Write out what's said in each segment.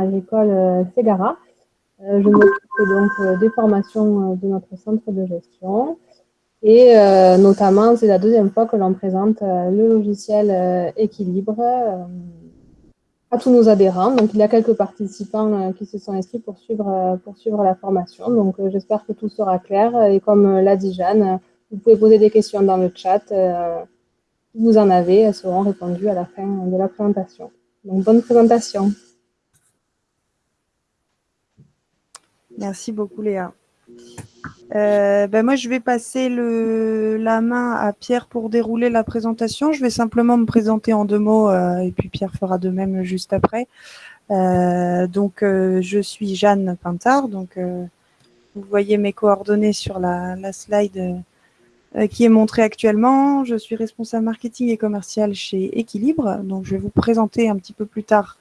agricole Ségara. je m'occupe donc des formations de notre centre de gestion. Et notamment, c'est la deuxième fois que l'on présente le logiciel Équilibre à tous nos adhérents. Donc, il y a quelques participants qui se sont inscrits pour suivre, pour suivre la formation. Donc, j'espère que tout sera clair. Et comme l'a dit Jeanne, vous pouvez poser des questions dans le chat. si vous en avez, elles seront répondues à la fin de la présentation. Donc, bonne présentation. Merci beaucoup, Léa. Euh, ben moi, je vais passer la main à Pierre pour dérouler la présentation. Je vais simplement me présenter en deux mots euh, et puis Pierre fera de même juste après. Euh, donc, je suis Jeanne Pintard. Donc, vous voyez mes coordonnées sur la, la slide qui est montrée actuellement. Je suis responsable marketing et commercial chez Équilibre. Donc, je vais vous présenter un petit peu plus tard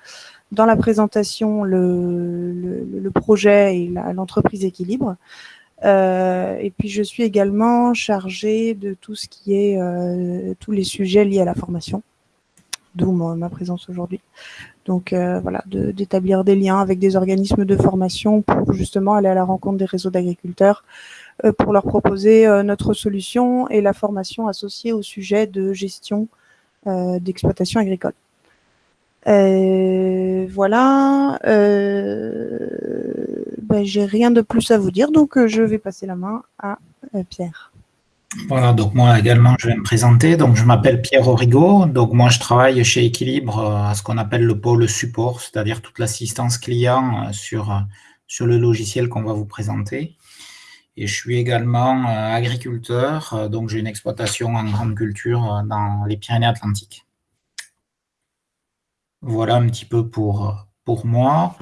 dans la présentation le, le, le projet et l'entreprise Équilibre. Euh, et puis, je suis également chargée de tout ce qui est euh, tous les sujets liés à la formation, d'où ma, présence aujourd'hui. Donc, euh, voilà, d'établir des liens avec des organismes de formation pour justement aller à la rencontre des réseaux d'agriculteurs euh, pour leur proposer euh, notre solution et la formation associée au sujet de gestion d'exploitation agricole. Euh, voilà. Euh, ben, J'ai rien de plus à vous dire, donc euh, je vais passer la main à Pierre. Voilà, donc moi également, je vais me présenter. Donc, je m'appelle Pierre Origo. Donc, moi, je travaille chez Équilibre à ce qu'on appelle le pôle support, c'est-à-dire toute l'assistance client sur, sur le logiciel qu'on va vous présenter. Et je suis également agriculteur, donc j'ai une exploitation en grande culture dans les Pyrénées-Atlantiques. Voilà un petit peu pour, moi.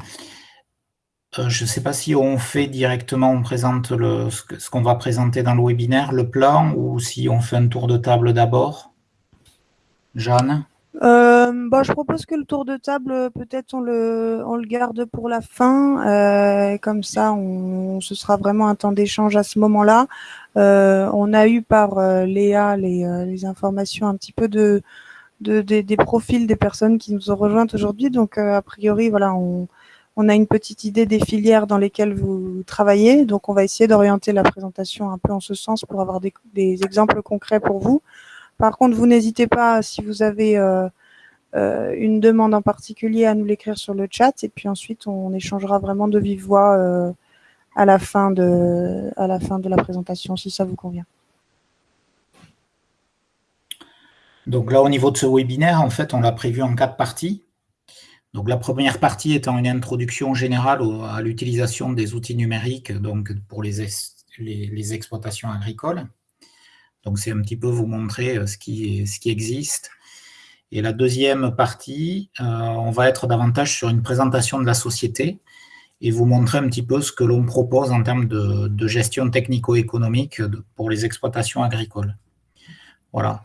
Euh, je ne sais pas si on fait directement, on présente le, ce qu'on va présenter dans le webinaire, le plan, ou si on fait un tour de table d'abord. Jeanne? Euh, bah, je propose que le tour de table, peut-être on le, garde pour la fin. Euh, comme ça, ce sera vraiment un temps d'échange à ce moment-là. On a eu par Léa les, informations un petit peu de, de, des profils des personnes qui nous ont rejointes aujourd'hui. Donc, euh, a priori, voilà, on, on, a une petite idée des filières dans lesquelles vous travaillez. Donc, on va essayer d'orienter la présentation un peu en ce sens pour avoir des, des exemples concrets pour vous. Par contre, vous n'hésitez pas, si vous avez euh, euh, une demande en particulier, à nous l'écrire sur le chat. Et puis ensuite, on échangera vraiment de vive voix à, la fin de, à la fin de la présentation, si ça vous convient. Donc là, au niveau de ce webinaire, en fait, on l'a prévu en quatre parties. Donc la première partie étant une introduction générale à l'utilisation des outils numériques donc pour les, les, exploitations agricoles. Donc c'est un petit peu vous montrer euh, ce qui, ce qui existe. Et la deuxième partie, euh, on va être davantage sur une présentation de la société et vous montrer un petit peu ce que l'on propose en termes de, de gestion technico-économique pour les exploitations agricoles. Voilà.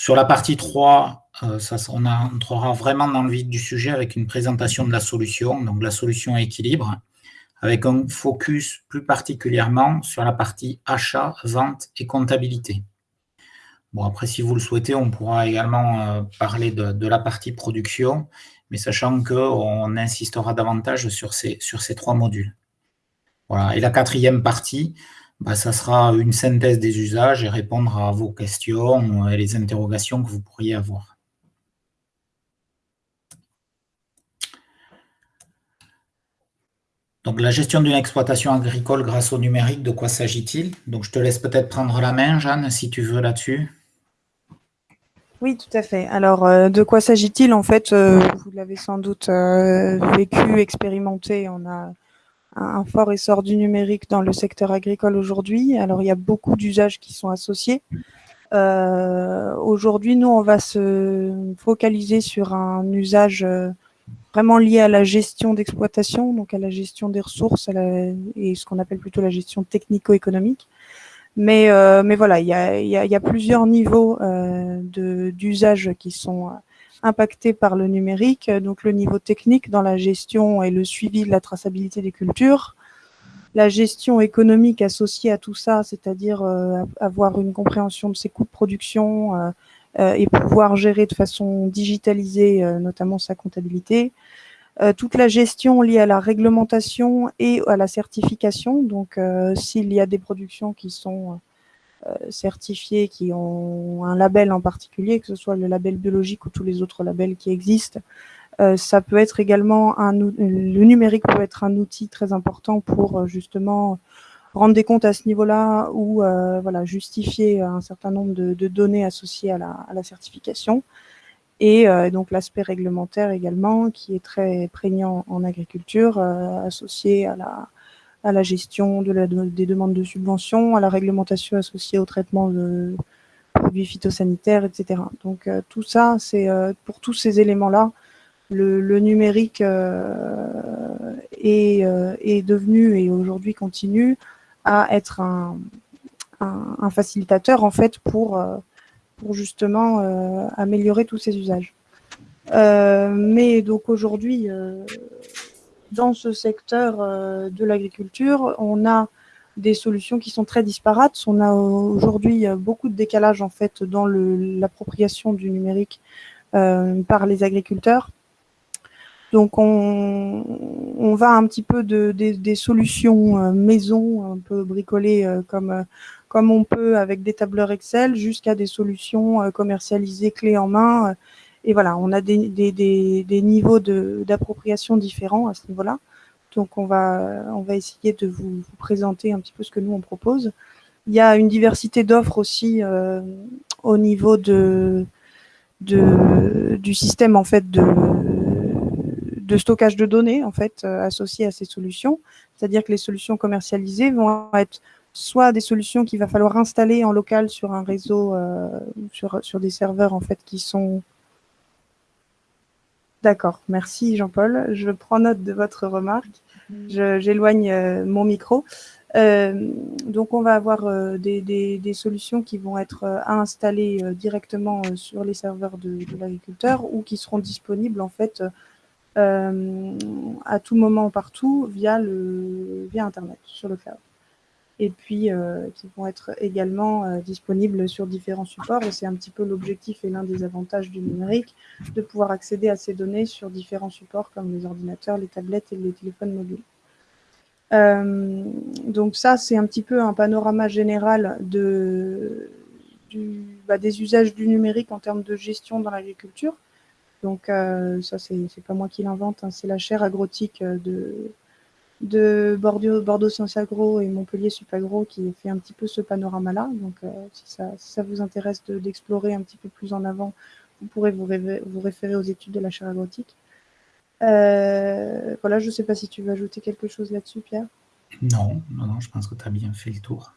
Sur la partie 3, euh, on entrera vraiment dans le vif du sujet avec une présentation de la solution, donc la solution équilibre, avec un focus plus particulièrement sur la partie achat, vente et comptabilité. Bon, après, si vous le souhaitez, on pourra également euh, parler de, de, la partie production, mais sachant qu'on insistera davantage sur ces, sur ces trois modules. Voilà. Et la quatrième partie, bah, ça sera une synthèse des usages et répondre à vos questions et les interrogations que vous pourriez avoir. Donc, la gestion d'une exploitation agricole grâce au numérique, de quoi s'agit-il? Donc, je te laisse peut-être prendre la main, Jeanne, si tu veux là-dessus. Oui, tout à fait. Alors, euh, de quoi s'agit-il? En fait, euh, vous l'avez sans doute euh, vécu, expérimenté. On a un fort essor du numérique dans le secteur agricole aujourd'hui. Alors, il y a beaucoup d'usages qui sont associés. Euh, aujourd'hui, nous, on va se focaliser sur un usage euh, vraiment lié à la gestion d'exploitation, donc à la gestion des ressources la, et ce qu'on appelle plutôt la gestion technico-économique. Mais, euh, mais voilà, il y a, y, a, y a, plusieurs niveaux euh, d'usage qui sont impactés par le numérique, donc le niveau technique dans la gestion et le suivi de la traçabilité des cultures, la gestion économique associée à tout ça, c'est-à-dire euh, avoir une compréhension de ses coûts de production euh, euh, et pouvoir gérer de façon digitalisée notamment sa comptabilité, toute la gestion liée à la réglementation et à la certification. Donc, s'il y a des productions qui sont certifiées, qui ont un label en particulier, que ce soit le label biologique ou tous les autres labels qui existent, ça peut être également un le numérique peut être un outil très important pour justement rendre des comptes à ce niveau-là ou euh, voilà, justifier un certain nombre de, données associées à la, certification. Et euh, donc l'aspect réglementaire également, qui est très prégnant en agriculture, euh, associé à la, à la gestion des demandes de subventions, à la réglementation associée au traitement de produits phytosanitaires, etc. Donc tout ça, c'est pour tous ces éléments-là, le, numérique est, est, devenu et aujourd'hui continue à être un, facilitateur en fait pour, euh, justement euh, améliorer tous ces usages. Euh, mais donc aujourd'hui, dans ce secteur de l'agriculture, on a des solutions qui sont très disparates. On a aujourd'hui beaucoup de décalage en fait dans l'appropriation du numérique par les agriculteurs. Donc on, va un petit peu de, des solutions euh, maison, un peu bricolées euh, comme, euh, comme on peut avec des tableurs Excel, jusqu'à des solutions commercialisées clés en main. Et voilà, on a des, des, des, niveaux d'appropriation différents à ce niveau-là. Donc on va, on va essayer de vous, présenter un petit peu ce que nous on propose. Il y a une diversité d'offres aussi au niveau de, de, du système en fait de de stockage de données en fait euh, à ces solutions. C'est-à-dire que les solutions commercialisées vont être soit des solutions qu'il va falloir installer en local sur un réseau, euh, sur, sur des serveurs en fait qui sont D'accord, merci Jean-Paul. Je prends note de votre remarque. J'éloigne euh, mon micro. donc, on va avoir des, solutions qui vont être à installer directement sur les serveurs de, de l'agriculteur ou qui seront disponibles en fait euh, à tout moment, partout, via, le, via Internet, sur le cloud. Et puis, euh, qui vont être également euh, disponibles sur différents supports. Et c'est un petit peu l'objectif et l'un des avantages du numérique, de pouvoir accéder à ces données sur différents supports comme les ordinateurs, les tablettes et les téléphones mobiles. donc ça, c'est un petit peu un panorama général bah, des usages du numérique en termes de gestion dans l'agriculture. Donc euh, ça, c'est pas moi qui l'invente, hein, c'est la chaire agrotique euh, de, de Bordeaux, Bordeaux Sciences Agro et Montpellier Supagro qui fait un petit peu ce panorama-là. Donc euh, si, ça, ça, vous intéresse d'explorer un petit peu plus en avant, vous pourrez vous, vous référer aux études de la chaire agrotique. voilà, je ne sais pas si tu veux ajouter quelque chose là-dessus, Pierre. Non, non, non, je pense que tu as bien fait le tour.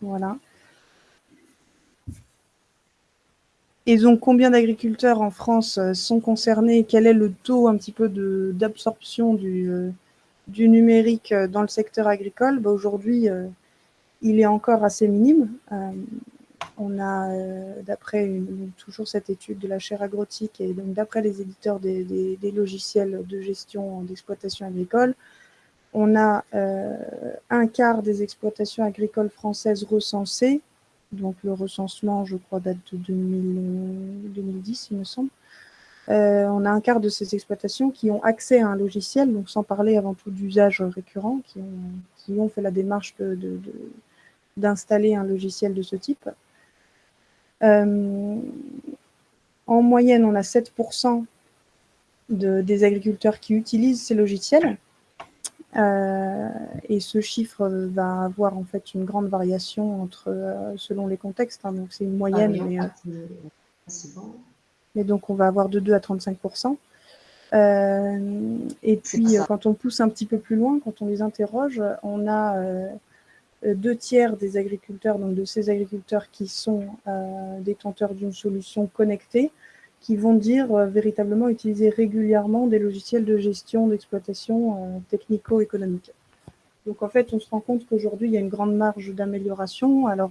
Voilà. Et donc, combien d'agriculteurs en France euh, sont concernés Quel est le taux un petit peu d'absorption du, euh, du, numérique euh, dans le secteur agricole? Bah, Aujourd'hui, il est encore assez minime. on a, d'après toujours cette étude de la chaire agrotique et donc d'après les éditeurs des, des, logiciels de gestion d'exploitation agricole, on a un quart des exploitations agricoles françaises recensées donc le recensement, je crois, date de 2010, il me semble. Euh, on a un quart de ces exploitations qui ont accès à un logiciel, donc sans parler avant tout d'usage récurrent, qui ont, fait la démarche d'installer un logiciel de ce type. Euh, en moyenne, on a 7% des agriculteurs qui utilisent ces logiciels. Euh, et ce chiffre va avoir en fait une grande variation entre, euh, selon les contextes. Hein. donc c'est une moyenne. Ah, mais, euh, mais, donc on va avoir de 2 à 35% Et puis quand on pousse un petit peu plus loin, quand on les interroge, on a deux tiers des agriculteurs, donc de ces agriculteurs qui sont détenteurs d'une solution connectée, qui vont dire euh, véritablement utiliser régulièrement des logiciels de gestion d'exploitation euh, technico-économique. Donc en fait, on se rend compte qu'aujourd'hui, il y a une grande marge d'amélioration. Alors,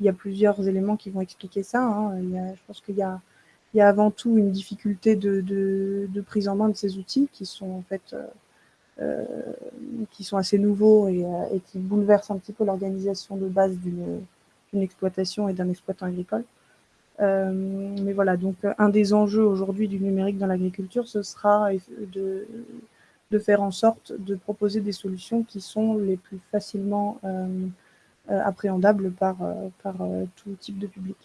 il y a plusieurs éléments qui vont expliquer ça. Hein. Il y a, je pense qu'il y y a avant tout une difficulté de, de, de, prise en main de ces outils qui sont en fait euh, qui sont assez nouveaux et, euh, et, qui bouleversent un petit peu l'organisation de base d'une exploitation et d'un exploitant agricole. Mais voilà, donc un des enjeux aujourd'hui du numérique dans l'agriculture, ce sera de, de, faire en sorte de proposer des solutions qui sont les plus facilement appréhendables par, par tout type de public.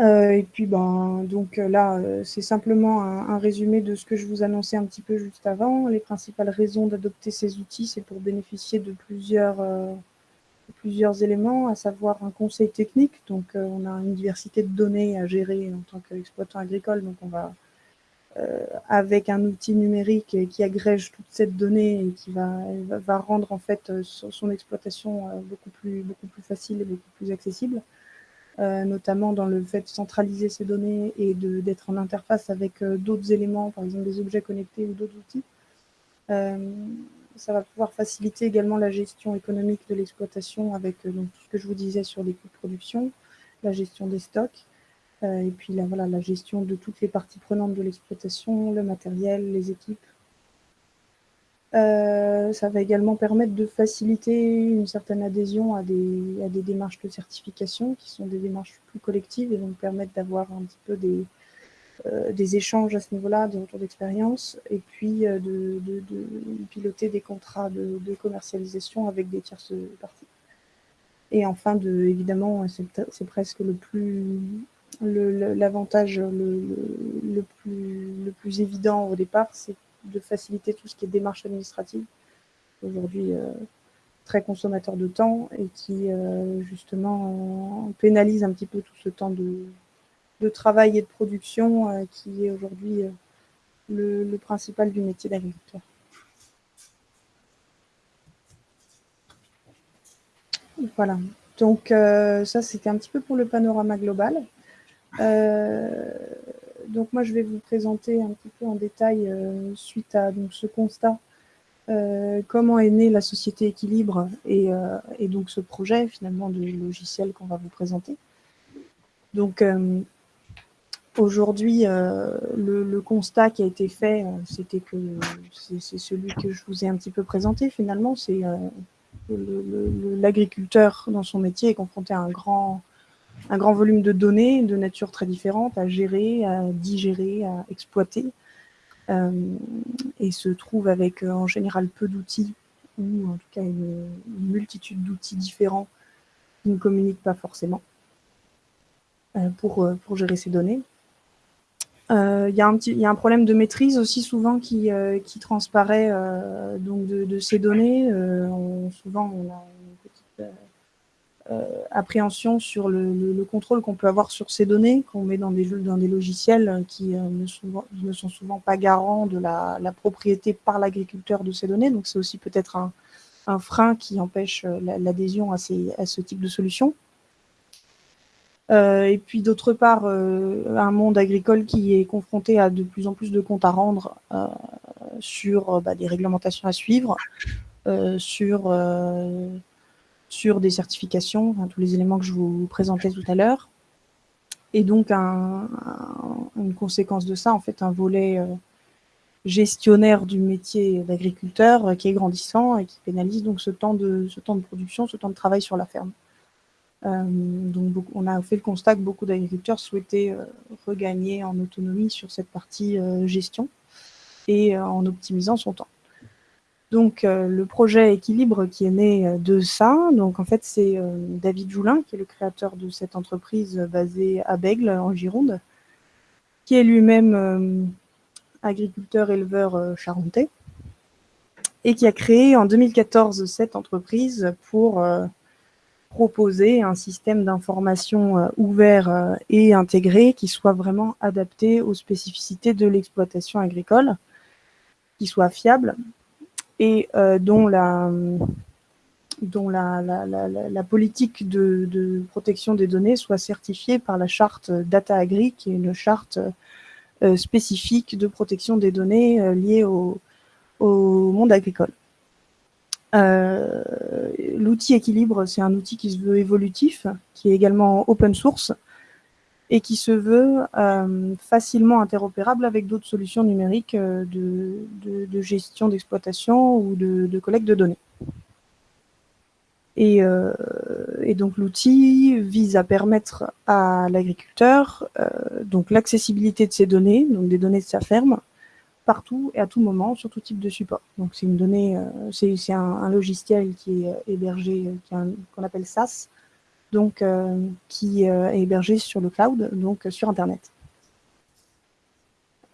Euh, et puis, ben, donc euh, là, euh, c'est simplement un, résumé de ce que je vous annonçais un petit peu juste avant. Les principales raisons d'adopter ces outils, c'est pour bénéficier de plusieurs, plusieurs éléments, à savoir un conseil technique. Donc, on a une diversité de données à gérer en tant qu'exploitant agricole. Donc, on va, avec un outil numérique qui agrège toute cette donnée et qui va, va rendre en fait son exploitation beaucoup plus, beaucoup plus facile et beaucoup plus accessible. Euh, notamment dans le fait de centraliser ces données et d'être en interface avec euh, d'autres éléments, par exemple des objets connectés ou d'autres outils. Euh, ça va pouvoir faciliter également la gestion économique de l'exploitation avec donc, tout ce que je vous disais sur les coûts de production, la gestion des stocks, et puis la, voilà, la gestion de toutes les parties prenantes de l'exploitation, le matériel, les équipes, euh, ça va également permettre de faciliter une certaine adhésion à des, à des, démarches de certification qui sont des démarches plus collectives et donc permettre d'avoir un petit peu des, euh, des échanges à ce niveau-là, des retours d'expérience et puis euh, de, piloter des contrats de, commercialisation avec des tierces parties. Et enfin, de, évidemment, c'est presque le plus l'avantage le, plus, évident au départ, c'est de faciliter tout ce qui est démarche administrative. Aujourd'hui, euh, très consommateur de temps et qui, euh, justement, pénalise un petit peu tout ce temps de, travail et de production euh, qui est aujourd'hui le, principal du métier d'agriculteur. Voilà. Donc, ça, c'était un petit peu pour le panorama global donc moi, je vais vous présenter un petit peu en détail, euh, suite à donc, ce constat, euh, comment est née la société équilibre et, euh, et, donc ce projet finalement de logiciel qu'on va vous présenter. Donc aujourd'hui, le, constat qui a été fait, c'était que c'est celui que je vous ai un petit peu présenté finalement, c'est l'agriculteur dans son métier est confronté à un grand un grand volume de données de nature très différente à gérer, à digérer, à exploiter, euh, et se trouve avec euh, en général peu d'outils, ou en tout cas une, multitude d'outils différents qui ne communiquent pas forcément euh, pour, pour gérer ces données. Il y, a un y a un problème de maîtrise aussi souvent qui, qui transparaît donc de, ces données. souvent, on a une petite euh, appréhension sur le, contrôle qu'on peut avoir sur ces données qu'on met dans des, dans des logiciels qui euh, ne, sont, souvent pas garants de la, propriété par l'agriculteur de ces données. Donc c'est aussi peut-être un, frein qui empêche euh, l'adhésion à, à, ce type de solution. Et puis d'autre part, un monde agricole qui est confronté à de plus en plus de comptes à rendre sur bah, des réglementations à suivre, sur sur des certifications, tous les éléments que je vous présentais tout à l'heure. Et donc, une conséquence de ça, en fait, un volet euh, gestionnaire du métier d'agriculteur euh, qui est grandissant et qui pénalise donc ce temps de, ce temps de production, ce temps de travail sur la ferme. Euh, on a fait le constat que beaucoup d'agriculteurs souhaitaient regagner en autonomie sur cette partie gestion et en optimisant son temps. Donc, euh, le projet Équilibre qui est né euh, de ça, donc en fait, c'est euh, David Joulin, qui est le créateur de cette entreprise basée à Bègle, en Gironde, qui est lui-même agriculteur-éleveur charentais, et qui a créé en 2014 cette entreprise pour proposer un système d'information ouvert et intégré qui soit vraiment adapté aux spécificités de l'exploitation agricole, qui soit fiable et euh, dont la dont la, la, politique de, protection des données soit certifiée par la charte Data Agri, qui est une charte euh, spécifique de protection des données euh, liées au, au, monde agricole. L'outil équilibre, c'est un outil qui se veut évolutif, qui est également open source, et qui se veut euh, facilement interopérable avec d'autres solutions numériques euh, de, gestion d'exploitation ou de, collecte de données. Et, euh, et donc l'outil vise à permettre à l'agriculteur donc l'accessibilité de ses données, donc des données de sa ferme, partout et à tout moment sur tout type de support. Donc c'est une donnée, c'est un, logiciel qui est hébergé, qu'on appelle SaaS, donc qui est hébergé sur le cloud, donc sur Internet.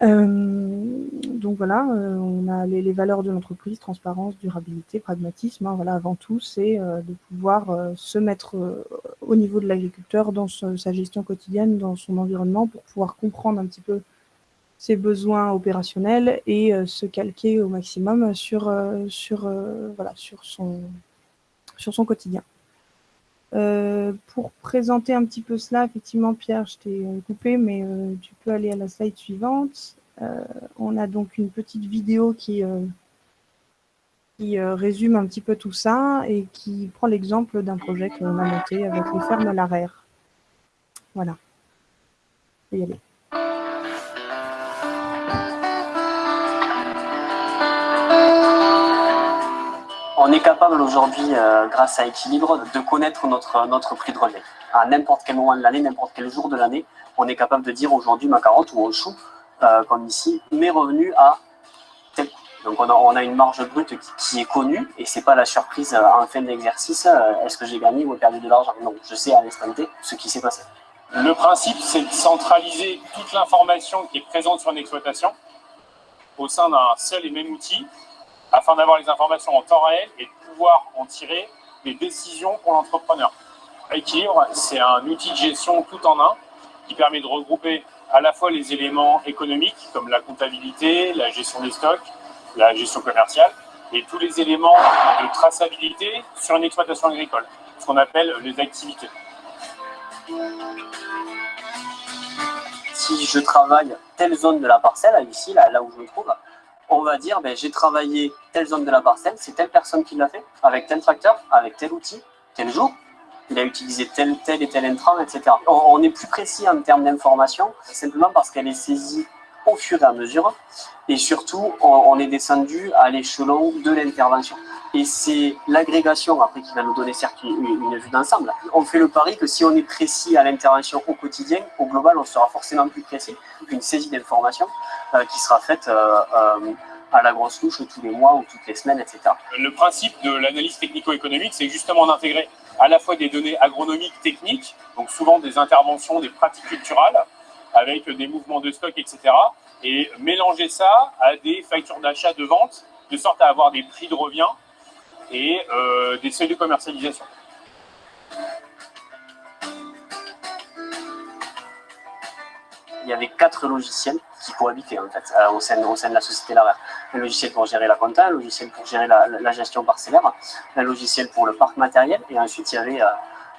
Euh, donc voilà, euh, on a les, valeurs de l'entreprise, transparence, durabilité, pragmatisme. Hein, voilà, avant tout, c'est euh, de pouvoir se mettre au niveau de l'agriculteur dans sa gestion quotidienne, dans son environnement, pour pouvoir comprendre un petit peu ses besoins opérationnels et se calquer au maximum sur, sur, voilà, sur, son, sur son quotidien. pour présenter un petit peu cela, effectivement, Pierre, je t'ai coupé, mais tu peux aller à la slide suivante. Euh, on a donc une petite vidéo qui, euh, qui euh, résume un petit peu tout ça et qui prend l'exemple d'un projet qu'on a monté avec les fermes Larère. Voilà. y aller. On est capable aujourd'hui, grâce à Équilibre, de connaître notre, prix de relais. À n'importe quel moment de l'année, n'importe quel jour de l'année, on est capable de dire aujourd'hui ma carotte ou mon chou, euh, comme ici, mes revenus à tel Donc on a, on a une marge brute qui, est connue et c'est pas la surprise euh, en fin d'exercice, euh, est-ce que j'ai gagné ou perdu de l'argent? Non, je sais à l'instant T ce qui s'est passé. Le principe, c'est de centraliser toute l'information qui est présente sur une exploitation au sein d'un seul et même outil afin d'avoir les informations en temps réel et de pouvoir en tirer des décisions pour l'entrepreneur. Équilibre, c'est un outil de gestion tout en un qui permet de regrouper à la fois les éléments économiques, comme la comptabilité, la gestion des stocks, la gestion commerciale, et tous les éléments de traçabilité sur une exploitation agricole, ce qu'on appelle les activités. Si je travaille telle zone de la parcelle, ici, là, là où je me trouve, on va dire, ben, j'ai travaillé telle zone de la parcelle, c'est telle personne qui l'a fait, avec tel tracteur, avec tel outil, tel jour, il a utilisé tel, tel et tel intrant, etc. On, est plus précis en termes d'information, simplement parce qu'elle est saisie au fur et à mesure, et surtout, on, est descendu à l'échelon de l'intervention. Et c'est l'agrégation, après, qui va nous donner certes une, vue d'ensemble. On fait le pari que si on est précis à l'intervention au quotidien, au global, on sera forcément plus précis qu'une saisie d'information euh, qui sera faite euh, euh, à la grosse louche tous les mois ou toutes les semaines, etc. Le principe de l'analyse technico-économique, c'est justement d'intégrer à la fois des données agronomiques techniques, donc souvent des interventions, des pratiques culturales, avec des mouvements de stock, etc. Et mélanger ça à des factures d'achat, de vente, de sorte à avoir des prix de revient et euh, des seuils de commercialisation. Il y avait quatre logiciels qui cohabitaient en fait, euh, au, sein, de la société Laraire. Un logiciel pour gérer la compta, un logiciel pour gérer la, gestion parcellaire, un logiciel pour le parc matériel, et ensuite il y avait euh,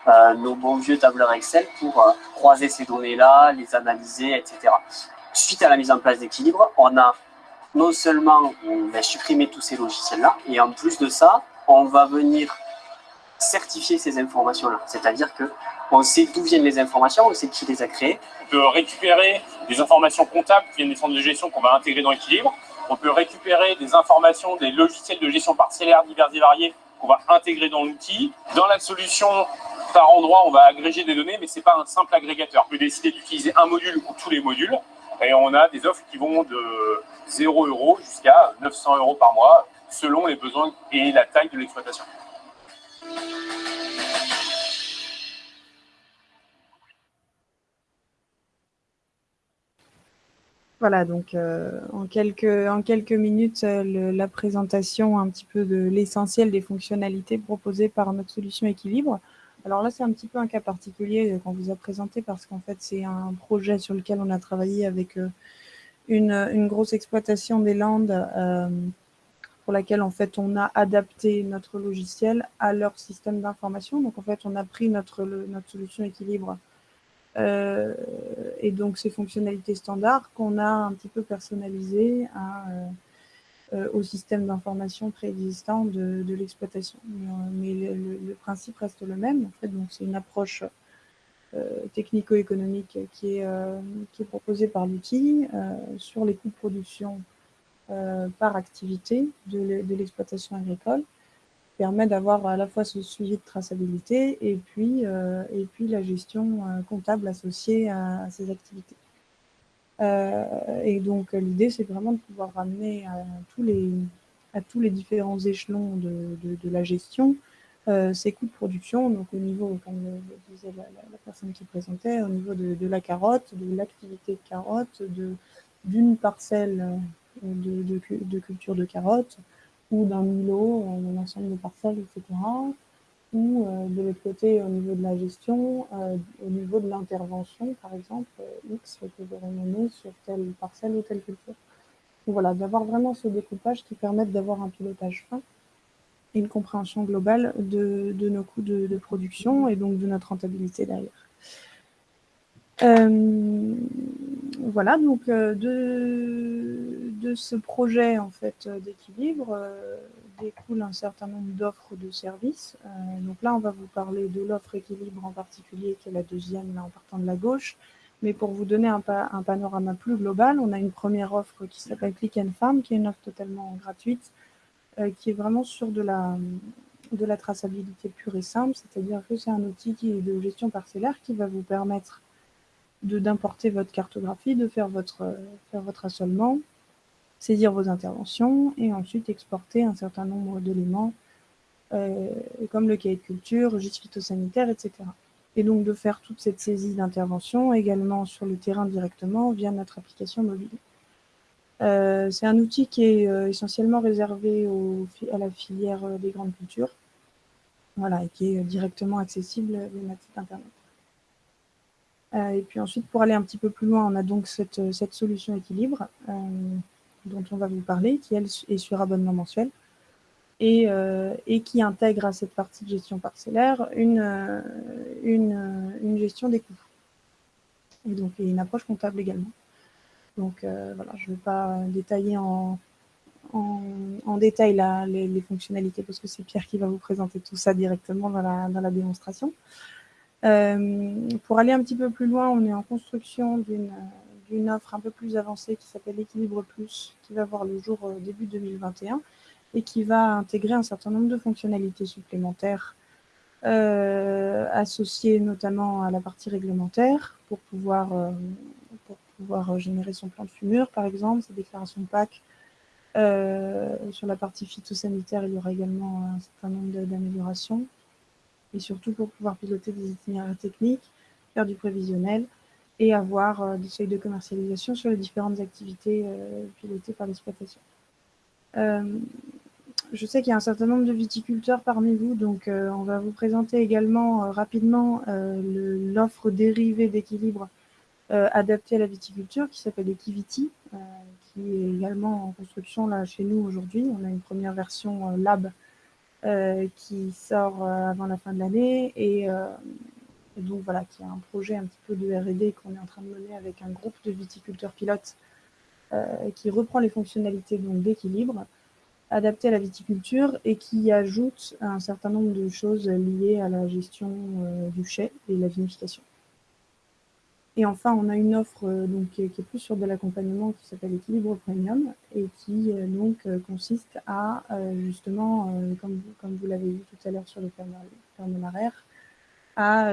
euh, nos bons vieux tableurs Excel pour croiser ces données-là, les analyser, etc. Suite à la mise en place d'équilibre, on a non seulement supprimé tous ces logiciels-là, et en plus de ça, on va venir certifier ces informations-là. C'est-à-dire que on sait d'où viennent les informations, on sait qui les a créées. On peut récupérer des informations comptables qui viennent des centres de gestion qu'on va intégrer dans l'équilibre. On peut récupérer des informations des logiciels de gestion parcellaire divers et variés qu'on va intégrer dans l'outil. Dans la solution, par endroit, on va agréger des données, mais ce n'est pas un simple agrégateur. On peut décider d'utiliser un module ou tous les modules. Et on a des offres qui vont de 0 euros jusqu'à 900 euros par mois, selon les besoins et la taille de l'exploitation. Voilà, donc euh, en, quelques, minutes, euh, la présentation un petit peu de l'essentiel des fonctionnalités proposées par notre solution équilibre. Alors là, c'est un petit peu un cas particulier qu'on vous a présenté parce qu'en fait, c'est un projet sur lequel on a travaillé avec euh, une, grosse exploitation des Landes pour laquelle en fait on a adapté notre logiciel à leur système d'information. Donc en fait, on a pris notre solution équilibre euh, et donc ces fonctionnalités standards qu'on a un petit peu personnalisées euh, euh, au système d'information préexistant de, l'exploitation. Mais, le, principe reste le même. En fait, donc c'est une approche technico-économique qui, qui est proposée par l'outil sur les coûts de production par activité de l'exploitation agricole permet d'avoir à la fois ce suivi de traçabilité et puis, et puis la gestion comptable associée à, ces activités. et donc l'idée, c'est vraiment de pouvoir ramener à tous les, à tous les différents échelons de, de, la gestion ces coûts de production, donc au niveau, comme le disait la, personne qui présentait, au niveau de, de la carotte, de l'activité de carotte, d'une parcelle de, culture de carottes, ou d'un îlot, un ensemble de parcelles, etc. Ou euh, de l'autre côté, au niveau de la gestion, euh, au niveau de l'intervention, par exemple, euh, X que j'aurais mené sur telle parcelle ou telle culture. Donc voilà, d'avoir vraiment ce découpage qui permette d'avoir un pilotage fin et une compréhension globale de, de nos coûts de, production et donc de notre rentabilité derrière. Euh, voilà, donc euh, de, de, ce projet en fait d'équilibre euh, découle un certain nombre d'offres de services. donc là, on va vous parler de l'offre équilibre en particulier, qui est la deuxième en partant de la gauche. Mais pour vous donner un, un panorama plus global, on a une première offre qui s'appelle Click and Farm, qui est une offre totalement gratuite, qui est vraiment sur de la, de la traçabilité pure et simple, c'est-à-dire que c'est un outil qui est de gestion parcellaire qui va vous permettre d'importer votre cartographie, de faire votre, faire votre assolement, saisir vos interventions et ensuite exporter un certain nombre d'éléments euh, comme le cahier de culture, registre phytosanitaire, etc. Et donc de faire toute cette saisie d'intervention également sur le terrain directement via notre application mobile. Euh, c'est un outil qui est euh, essentiellement réservé à la filière des grandes cultures, voilà, et qui est directement accessible via notre site internet. Et puis ensuite, pour aller un petit peu plus loin, on a donc cette, solution équilibre dont on va vous parler, qui elle est sur abonnement mensuel et, et qui intègre à cette partie de gestion parcellaire une, une, une gestion des coûts. Et donc une approche comptable également. Donc voilà, je ne vais pas détailler en, en, détail la, les, fonctionnalités parce que c'est Pierre qui va vous présenter tout ça directement dans la, dans la démonstration. Euh, pour aller un petit peu plus loin, on est en construction d'une offre un peu plus avancée qui s'appelle Équilibre Plus, qui va voir le jour euh, début 2021 et qui va intégrer un certain nombre de fonctionnalités supplémentaires euh, associées notamment à la partie réglementaire pour pouvoir, euh, pour pouvoir générer son plan de fumure, par exemple, sa déclaration PAC. Euh, sur la partie phytosanitaire, il y aura également un certain nombre d'améliorations et surtout pour pouvoir piloter des itinéraires techniques, faire du prévisionnel et avoir euh, des seuils de commercialisation sur les différentes activités euh, pilotées par l'exploitation. Euh, je sais qu'il y a un certain nombre de viticulteurs parmi vous, donc on va vous présenter également rapidement l'offre dérivée d'équilibre adaptée à la viticulture qui s'appelle Equiviti, qui est également en construction là chez nous aujourd'hui. On a une première version lab qui sort avant la fin de l'année et, donc voilà, qui a un projet un petit peu de R&D qu'on est en train de mener avec un groupe de viticulteurs pilotes qui reprend les fonctionnalités d'équilibre adapté à la viticulture et qui ajoute un certain nombre de choses liées à la gestion du chai et la vinification. Et enfin, on a une offre euh, donc, qui, est, plus sur de l'accompagnement qui s'appelle Équilibre Premium et qui euh, donc euh, consiste à justement, comme, vous l'avez vu tout à l'heure sur le ferme à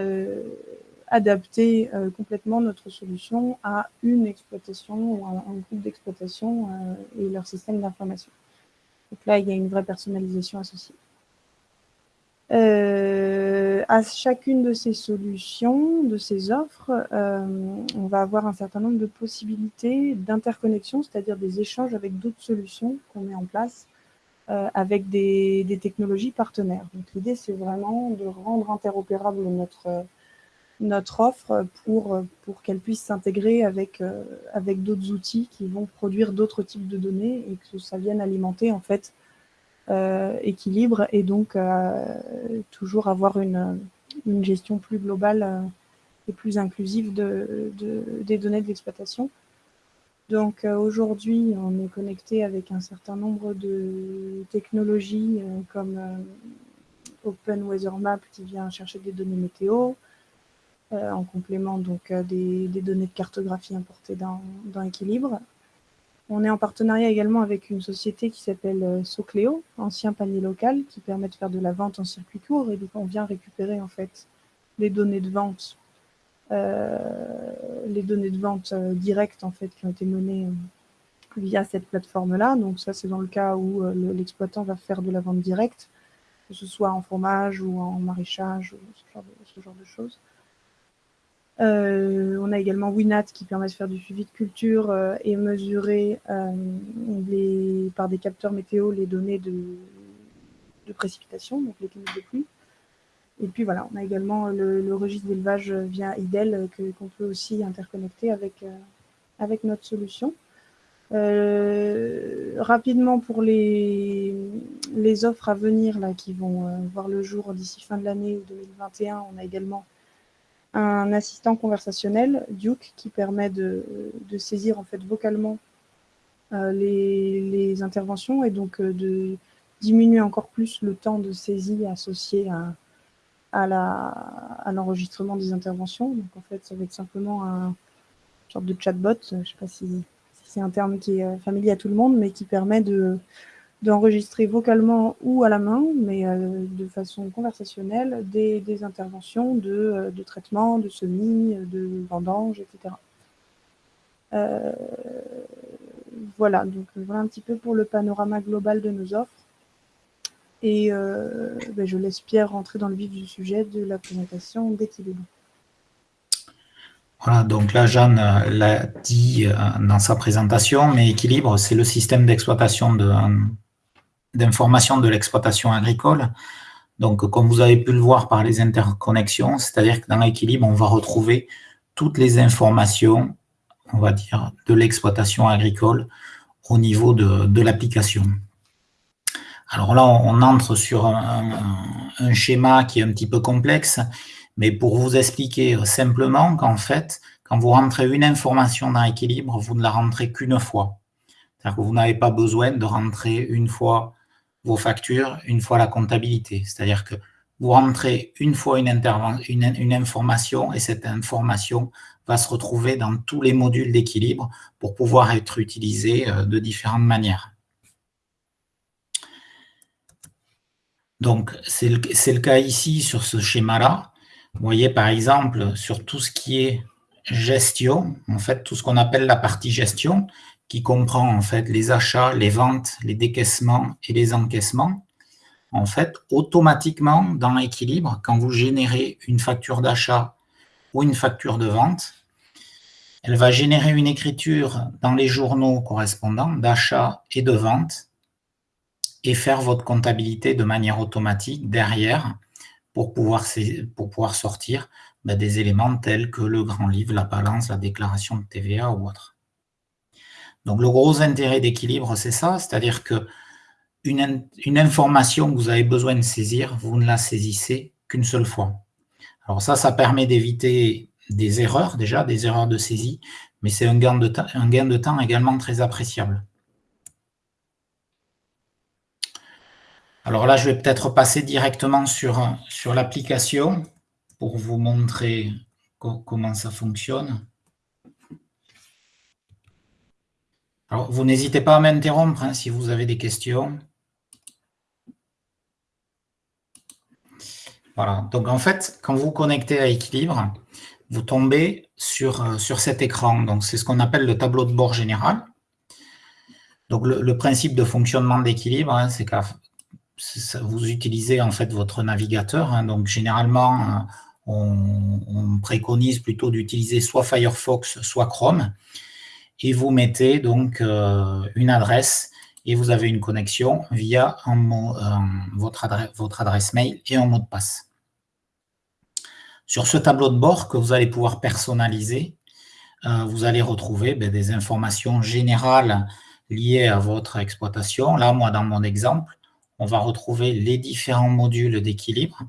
adapter complètement notre solution à une exploitation ou à un groupe d'exploitation et leur système d'information. Donc là, il y a une vraie personnalisation associée. Euh, à chacune de ces solutions, de ces offres, euh, on va avoir un certain nombre de possibilités d'interconnexion, c'est-à-dire des échanges avec d'autres solutions qu'on met en place euh, avec des, technologies partenaires. Donc l'idée, c'est vraiment de rendre interopérable notre, notre offre pour, pour qu'elle puisse s'intégrer avec, euh, avec d'autres outils qui vont produire d'autres types de données et que ça vienne alimenter en fait euh, équilibre et donc euh, toujours avoir une, une, gestion plus globale euh, et plus inclusive de, de, des données de l'exploitation. Donc aujourd'hui, on est connecté avec un certain nombre de technologies comme Open Weather Map qui vient chercher des données météo, en complément donc des, données de cartographie importées dans, dans Équilibre. On est en partenariat également avec une société qui s'appelle euh, Socléo, ancien panier local, qui permet de faire de la vente en circuit court. Et donc, on vient récupérer en fait les données de vente, euh, les données de vente euh, directes en fait qui ont été menées via cette plateforme-là. Donc, ça, c'est dans le cas où l'exploitant va faire de la vente directe, que ce soit en fromage ou en maraîchage ou ce genre de choses. Euh, on a également Winat qui permet de faire du suivi de culture euh, et mesurer euh, les, par des capteurs météo les données de, précipitation, donc les cliniques de pluie. Et puis voilà, on a également le, registre d'élevage via IDEL qu'on peut aussi interconnecter avec, avec notre solution. rapidement pour les, les offres à venir là, qui vont voir le jour d'ici fin de l'année 2021, on a également un assistant conversationnel, Duke, qui permet de, saisir en fait vocalement euh, les, interventions et donc euh, de diminuer encore plus le temps de saisie associé à, à l'enregistrement des interventions. Donc en fait, ça va être simplement un sorte de chatbot, je ne sais pas si, c'est un terme qui est euh, familier à tout le monde, mais qui permet de, d'enregistrer vocalement ou à la main, mais euh, de façon conversationnelle, des, interventions de, euh, de, traitement, de semis, de vendange, etc. Voilà, donc voilà un petit peu pour le panorama global de nos offres. Et ben, je laisse Pierre rentrer dans le vif du sujet de la présentation d'équilibre. Voilà, donc là, Jeanne l'a dit dans sa présentation, mais équilibre, c'est le système d'exploitation de, d'information de l'exploitation agricole. Donc, comme vous avez pu le voir par les interconnexions, c'est-à-dire que dans l'équilibre, on va retrouver toutes les informations, on va dire, de l'exploitation agricole au niveau de, l'application. Alors là, on entre sur un, schéma qui est un petit peu complexe, mais pour vous expliquer simplement qu'en fait, quand vous rentrez une information dans l'équilibre, vous ne la rentrez qu'une fois. C'est-à-dire que vous n'avez pas besoin de rentrer une fois vos factures une fois la comptabilité. C'est-à-dire que vous rentrez une fois une, une, information et cette information va se retrouver dans tous les modules d'équilibre pour pouvoir être utilisée euh, de différentes manières. Donc, c'est le, cas ici sur ce schéma-là. Vous voyez, par exemple, sur tout ce qui est gestion, en fait, tout ce qu'on appelle la partie gestion, qui comprend en fait les achats, les ventes, les décaissements et les encaissements, en fait, automatiquement, dans l'équilibre, quand vous générez une facture d'achat ou une facture de vente, elle va générer une écriture dans les journaux correspondants d'achat et de vente et faire votre comptabilité de manière automatique derrière pour pouvoir, sortir ben, des éléments tels que le grand livre, la balance, la déclaration de TVA ou autre. Donc, le gros intérêt d'équilibre, c'est ça, c'est-à-dire que une, information que vous avez besoin de saisir, vous ne la saisissez qu'une seule fois. Alors ça, ça permet d'éviter des erreurs, déjà, des erreurs de saisie, mais c'est un gain de temps également très appréciable. Alors là, je vais peut-être passer directement sur, sur l'application pour vous montrer comment ça fonctionne. Alors, vous n'hésitez pas à m'interrompre hein, si vous avez des questions. Voilà, donc en fait, quand vous connectez à Équilibre, vous tombez sur, euh, sur cet écran. Donc, c'est ce qu'on appelle le tableau de bord général. Donc, le, principe de fonctionnement d'équilibre, hein, c'est vous utilisez en fait votre navigateur. Hein. donc, généralement, euh, on, on préconise plutôt d'utiliser soit Firefox, soit Chrome et vous mettez donc euh, une adresse et vous avez une connexion via votre, adresse, votre adresse mail et un mot de passe. Sur ce tableau de bord que vous allez pouvoir personnaliser, euh, vous allez retrouver ben, des informations générales liées à votre exploitation. Là, moi, dans mon exemple, on va retrouver les différents modules d'équilibre.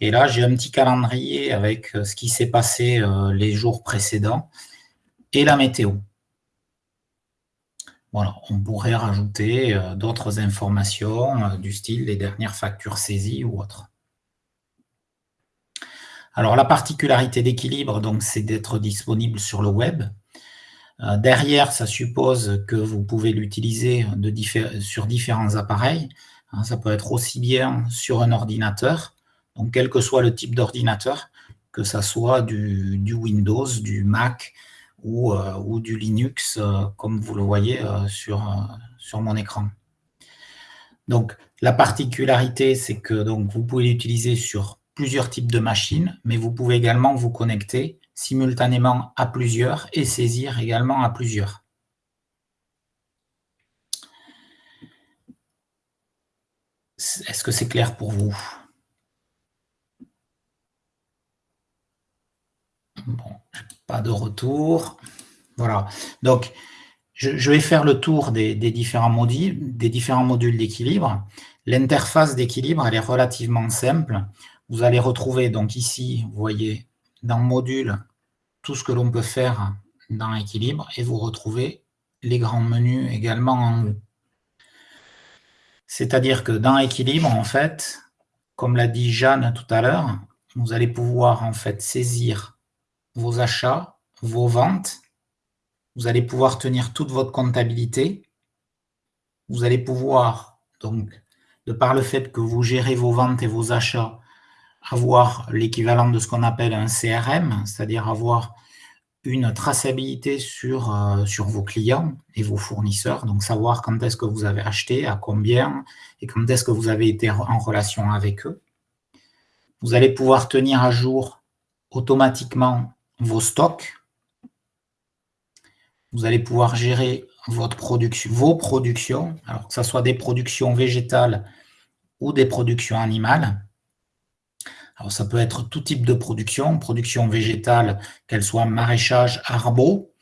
Et là, j'ai un petit calendrier avec euh, ce qui s'est passé les jours précédents et la météo. Voilà, on pourrait rajouter euh, d'autres informations euh, du style les dernières factures saisies ou autres. Alors, la particularité d'équilibre, donc, c'est d'être disponible sur le web. Euh, derrière, ça suppose que vous pouvez l'utiliser sur différents appareils. Hein, ça peut être aussi bien sur un ordinateur, donc quel que soit le type d'ordinateur, que ce soit du, Windows, du Mac ou, euh, du Linux, euh, comme vous le voyez sur, sur mon écran. Donc, la particularité, c'est que vous pouvez l'utiliser sur plusieurs types de machines, mais vous pouvez également vous connecter simultanément à plusieurs et saisir également à plusieurs. Est-ce que c'est clair pour vous? Bon, pas de retour. Voilà. Donc, je, vais faire le tour des, différents modules, des différents modules d'équilibre. L'interface d'équilibre, elle est relativement simple. Vous allez retrouver donc ici, vous voyez, dans module, tout ce que l'on peut faire dans l'équilibre et vous retrouvez les grands menus également en haut. C'est-à-dire que dans l'équilibre, en fait, comme l'a dit Jeanne tout à l'heure, vous allez pouvoir en fait saisir vos achats, vos ventes, vous allez pouvoir tenir toute votre comptabilité, vous allez pouvoir, donc, de par le fait que vous gérez vos ventes et vos achats, avoir l'équivalent de ce qu'on appelle un CRM, c'est-à-dire avoir une traçabilité sur, euh, sur vos clients et vos fournisseurs, donc savoir quand est-ce que vous avez acheté, à combien, et quand est-ce que vous avez été en relation avec eux. Vous allez pouvoir tenir à jour automatiquement vos stocks. Vous allez pouvoir gérer vos productions, alors que ce soit des productions végétales ou des productions animales. Alors, ça peut être tout type de production, production végétale, qu'elle soit maraîchage, arbo,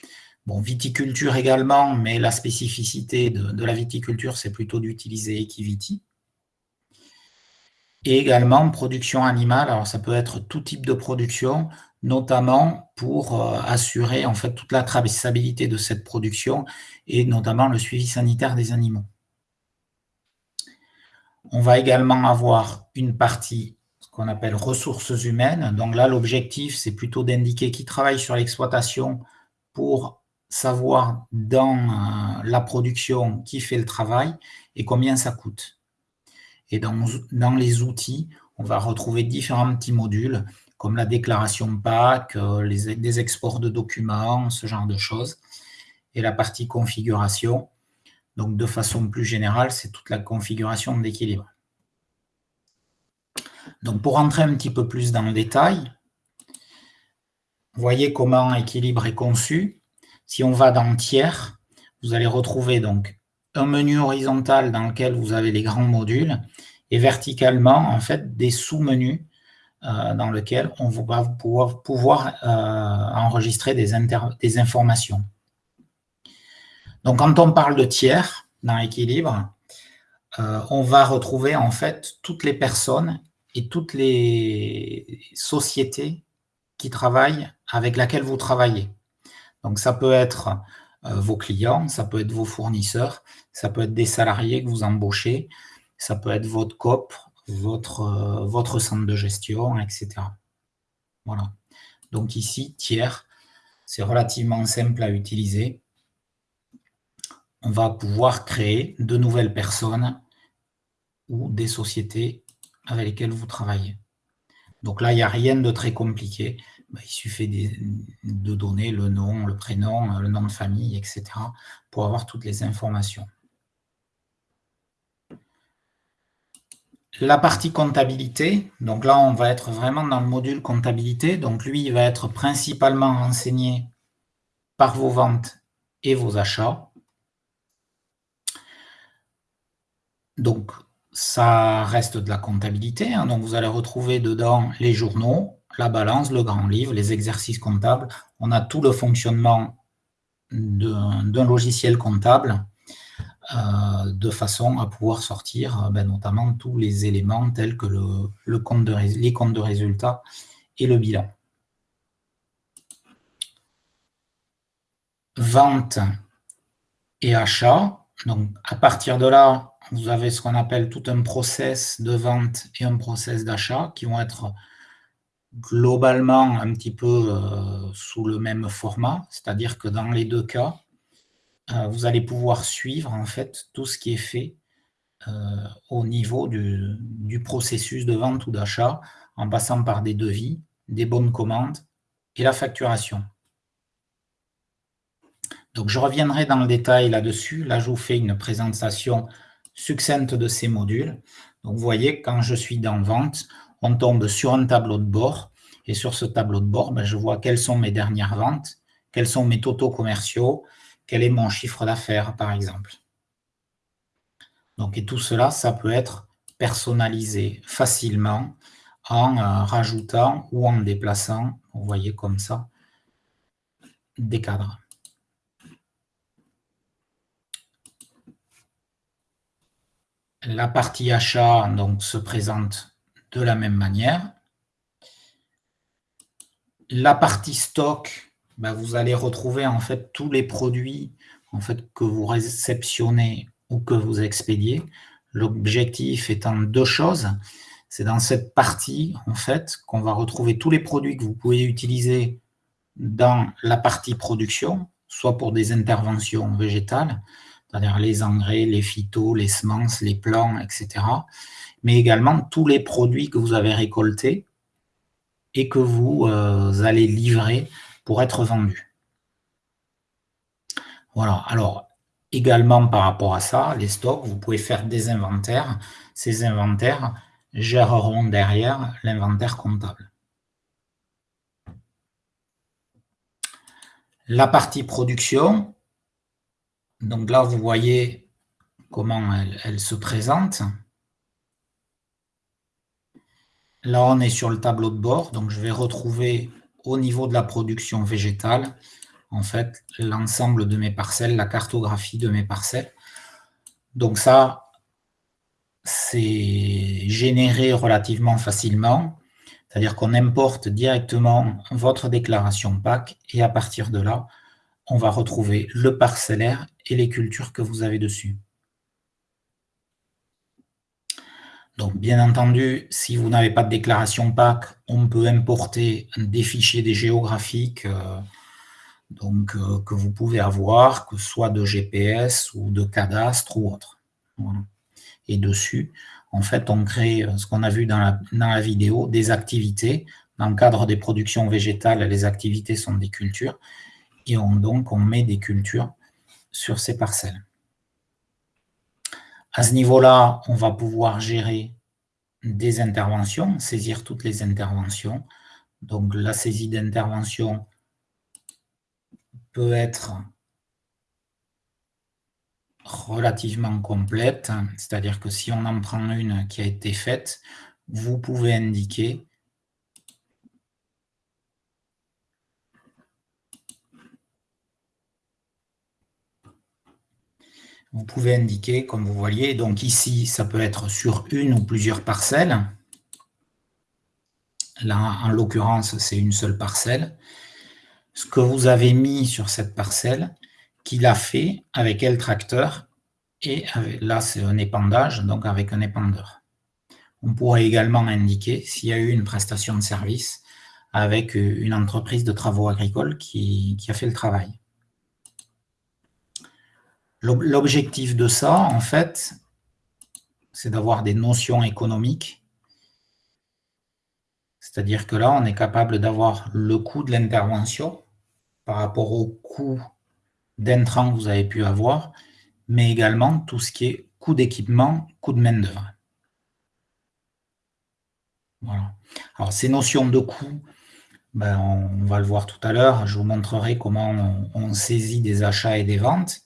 bon, viticulture également, mais la spécificité de, la viticulture, c'est plutôt d'utiliser Equiviti. Et également production animale, alors ça peut être tout type de production, notamment pour euh, assurer en fait toute la traçabilité de cette production et notamment le suivi sanitaire des animaux. On va également avoir une partie qu'on appelle ressources humaines. Donc là, l'objectif, c'est plutôt d'indiquer qui travaille sur l'exploitation pour savoir dans euh, la production qui fait le travail et combien ça coûte. Et dans, les outils, on va retrouver différents petits modules comme la déclaration PAC, euh, les, des exports de documents, ce genre de choses. Et la partie configuration, donc de façon plus générale, c'est toute la configuration d'équilibre. Donc, pour entrer un petit peu plus dans le détail, voyez comment équilibre est conçu. Si on va dans tiers, vous allez retrouver donc un menu horizontal dans lequel vous avez les grands modules et verticalement, en fait, des sous-menus euh, dans lesquels on va pouvoir, euh, enregistrer des, informations. Donc, quand on parle de tiers dans l'équilibre, euh, on va retrouver en fait toutes les personnes toutes les sociétés qui travaillent, avec laquelle vous travaillez. Donc, ça peut être euh, vos clients, ça peut être vos fournisseurs, ça peut être des salariés que vous embauchez, ça peut être votre COP, votre, euh, votre centre de gestion, etc. Voilà. Donc ici, tiers, c'est relativement simple à utiliser. On va pouvoir créer de nouvelles personnes ou des sociétés avec lesquels vous travaillez. Donc là, il n'y a rien de très compliqué. Bah, il suffit de, donner le nom, le prénom, le nom de famille, etc. pour avoir toutes les informations. La partie comptabilité, donc là, on va être vraiment dans le module comptabilité. Donc lui, il va être principalement renseigné par vos ventes et vos achats. Donc, ça reste de la comptabilité. Hein. donc, vous allez retrouver dedans les journaux, la balance, le grand livre, les exercices comptables. On a tout le fonctionnement d'un logiciel comptable euh, de façon à pouvoir sortir euh, ben, notamment tous les éléments tels que les comptes de résultats et le bilan. Vente et achat. Donc, à partir de là, vous avez ce qu'on appelle tout un process de vente et un process d'achat qui vont être globalement un petit peu euh, sous le même format, c'est-à-dire que dans les deux cas, euh, vous allez pouvoir suivre en fait tout ce qui est fait au niveau du, du, processus de vente ou d'achat, en passant par des devis, des bonnes commandes et la facturation. Donc je reviendrai dans le détail là-dessus. Là, je vous fais une présentation succincte de ces modules. Donc vous voyez, quand je suis dans Vente, on tombe sur un tableau de bord. Et sur ce tableau de bord, ben, je vois quelles sont mes dernières ventes, quels sont mes totaux commerciaux, quel est mon chiffre d'affaires, par exemple. Donc, et tout cela, ça peut être personnalisé facilement en euh, rajoutant ou en déplaçant, vous voyez comme ça, des cadres. La partie achat donc, se présente de la même manière. La partie stock, ben, vous allez retrouver en fait tous les produits en fait, que vous réceptionnez ou que vous expédiez. L'objectif étant deux choses. C'est dans cette partie en fait qu'on va retrouver tous les produits que vous pouvez utiliser dans la partie production, soit pour des interventions végétales, c'est-à-dire les engrais, les phytos, les semences, les plants, etc. Mais également tous les produits que vous avez récoltés et que vous euh, allez livrer pour être vendus. Voilà, alors également par rapport à ça, les stocks, vous pouvez faire des inventaires. Ces inventaires géreront derrière l'inventaire comptable. La partie production, donc là, vous voyez comment elle, se présente. Là, on est sur le tableau de bord, donc je vais retrouver au niveau de la production végétale, en fait, l'ensemble de mes parcelles, la cartographie de mes parcelles. Donc ça, c'est généré relativement facilement, c'est-à-dire qu'on importe directement votre déclaration PAC et à partir de là, on va retrouver le parcellaire et les cultures que vous avez dessus. Donc, bien entendu, si vous n'avez pas de déclaration PAC, on peut importer des fichiers des géographiques euh, donc, euh, que vous pouvez avoir, que ce soit de GPS ou de cadastre ou autre. Et dessus, en fait, on crée euh, ce qu'on a vu dans la, dans la vidéo, des activités. Dans le cadre des productions végétales, les activités sont des cultures et on, donc on met des cultures sur ces parcelles. À ce niveau-là, on va pouvoir gérer des interventions, saisir toutes les interventions. Donc la saisie d'intervention peut être relativement complète, c'est-à-dire que si on en prend une qui a été faite, vous pouvez indiquer vous pouvez indiquer, comme vous voyez, donc ici, ça peut être sur une ou plusieurs parcelles. Là, en l'occurrence, c'est une seule parcelle. Ce que vous avez mis sur cette parcelle, qu'il a fait avec quel tracteur, et là, c'est un épandage, donc avec un épandeur. On pourrait également indiquer s'il y a eu une prestation de service avec une entreprise de travaux agricoles qui a fait le travail. L'objectif de ça, en fait, c'est d'avoir des notions économiques. C'est-à-dire que là, on est capable d'avoir le coût de l'intervention par rapport au coût d'intrant que vous avez pu avoir, mais également tout ce qui est coût d'équipement, coût de main-d'œuvre. Voilà. Alors, ces notions de coût, ben, on, va le voir tout à l'heure. Je vous montrerai comment on saisit des achats et des ventes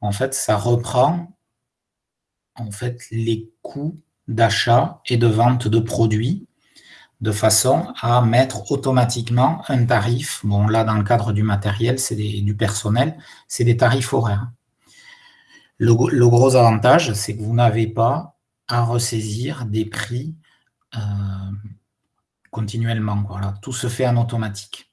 en fait, ça reprend en fait, les coûts d'achat et de vente de produits de façon à mettre automatiquement un tarif. Bon, là, dans le cadre du matériel, c'est du personnel, c'est des tarifs horaires. Le, gros avantage, c'est que vous n'avez pas à ressaisir des prix euh, continuellement. Voilà. Tout se fait en automatique.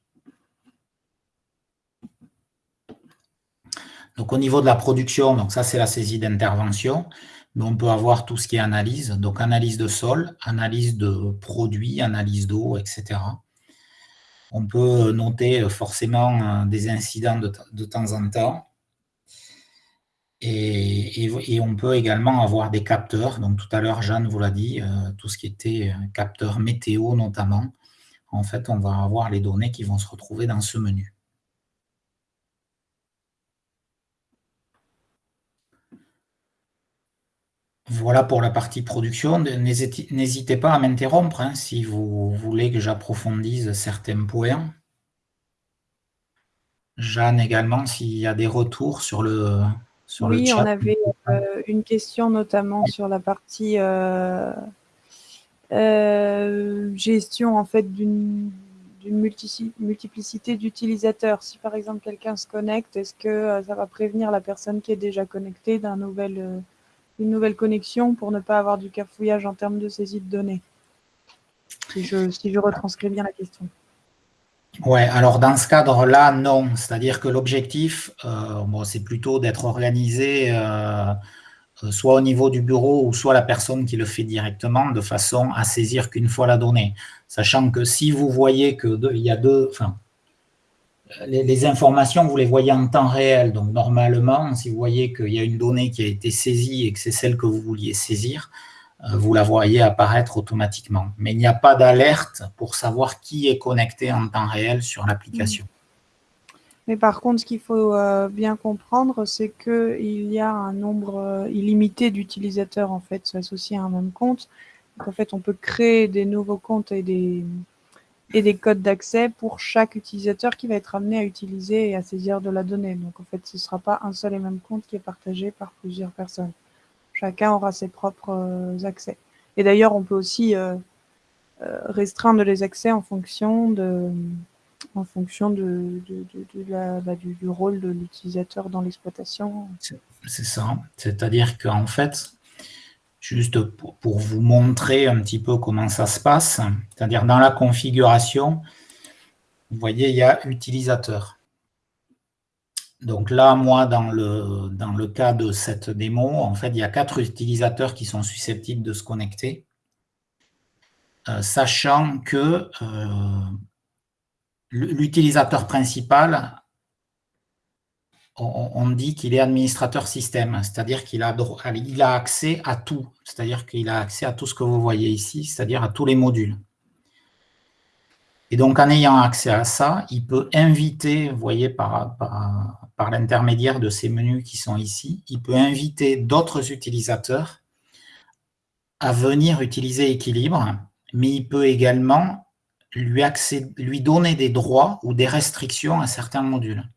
Donc au niveau de la production, donc ça c'est la saisie d'intervention. on peut avoir tout ce qui est analyse, donc analyse de sol, analyse de produits, analyse d'eau, etc. On peut noter forcément des incidents de, temps en temps. Et, on peut également avoir des capteurs. Donc tout à l'heure, Jeanne vous l'a dit, euh, tout ce qui était capteur météo notamment. En fait, on va avoir les données qui vont se retrouver dans ce menu. Voilà pour la partie production. N'hésitez pas à m'interrompre hein, si vous voulez que j'approfondisse certains points. Jeanne également, s'il y a des retours sur le, sur oui, le chat. on avait euh, une question notamment sur la partie euh, euh, gestion en fait d'une multiplicité d'utilisateurs. Si par exemple quelqu'un se connecte, est-ce que ça va prévenir la personne qui est déjà connectée d'un nouvel une nouvelle connexion pour ne pas avoir du cafouillage en termes de saisie de données. Si je, retranscris bien la question. Ouais, alors dans ce cadre-là, non. C'est-à-dire que l'objectif, euh, c'est plutôt d'être organisé euh, euh, soit au niveau du bureau ou soit la personne qui le fait directement de façon à saisir qu'une fois la donnée. Sachant que si vous voyez qu'il y a deux, enfin, les, informations, vous les voyez en temps réel. Donc, normalement, si vous voyez qu'il y a une donnée qui a été saisie et que c'est celle que vous vouliez saisir, euh, vous la voyez apparaître automatiquement. Mais il n'y a pas d'alerte pour savoir qui est connecté en temps réel sur l'application. Mais par contre, ce qu'il faut euh, bien comprendre, c'est qu'il y a un nombre euh, illimité d'utilisateurs en fait associés à un même compte. Donc, en fait, on peut créer des nouveaux comptes et des, et des codes d'accès pour chaque utilisateur qui va être amené à utiliser et à saisir de la donnée. Donc en fait, ce ne sera pas un seul et même compte qui est partagé par plusieurs personnes. Chacun aura ses propres euh, accès. Et d'ailleurs, on peut aussi euh, euh, restreindre les accès en fonction de en fonction de, la, bah, du, rôle de l'utilisateur dans l'exploitation. C'est ça. C'est-à-dire qu'en fait, juste pour, vous montrer un petit peu comment ça se passe. C'est-à-dire dans la configuration, vous voyez, il y a utilisateur. Donc là, moi, dans le, dans le cas de cette démo, en fait, il y a quatre utilisateurs qui sont susceptibles de se connecter, euh, sachant que euh, l'utilisateur principal on, dit qu'il est administrateur système, c'est-à-dire qu'il a, il a accès à tout, c'est-à-dire qu'il a accès à tout ce que vous voyez ici, c'est-à-dire à tous les modules. Et donc, en ayant accès à ça, il peut inviter, vous voyez, par, l'intermédiaire de ces menus qui sont ici, il peut inviter d'autres utilisateurs à venir utiliser Équilibre, mais il peut également lui donner des droits ou des restrictions à certains modules.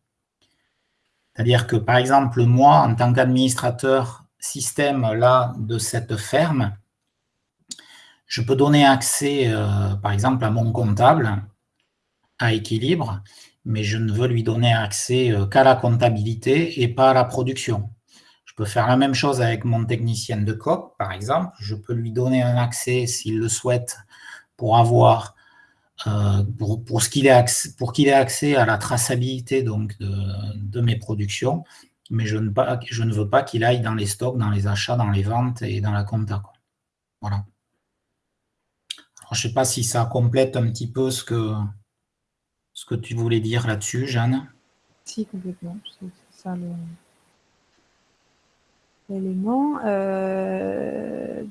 C'est-à-dire que, par exemple, moi, en tant qu'administrateur système là, de cette ferme, je peux donner accès, euh, par exemple, à mon comptable, à équilibre, mais je ne veux lui donner accès euh, qu'à la comptabilité et pas à la production. Je peux faire la même chose avec mon technicien de COP, par exemple. Je peux lui donner un accès, s'il le souhaite, pour avoir euh, pour, pour qu'il ait, accès, ait accès à la traçabilité donc, de, mes productions, mais je ne, veux pas qu'il aille dans les stocks, dans les achats, dans les ventes et dans la compta. Voilà. je ne sais pas si ça complète un petit peu ce que, ce que tu voulais dire là-dessus, Jeanne. Si, complètement. C'est ça le Euh,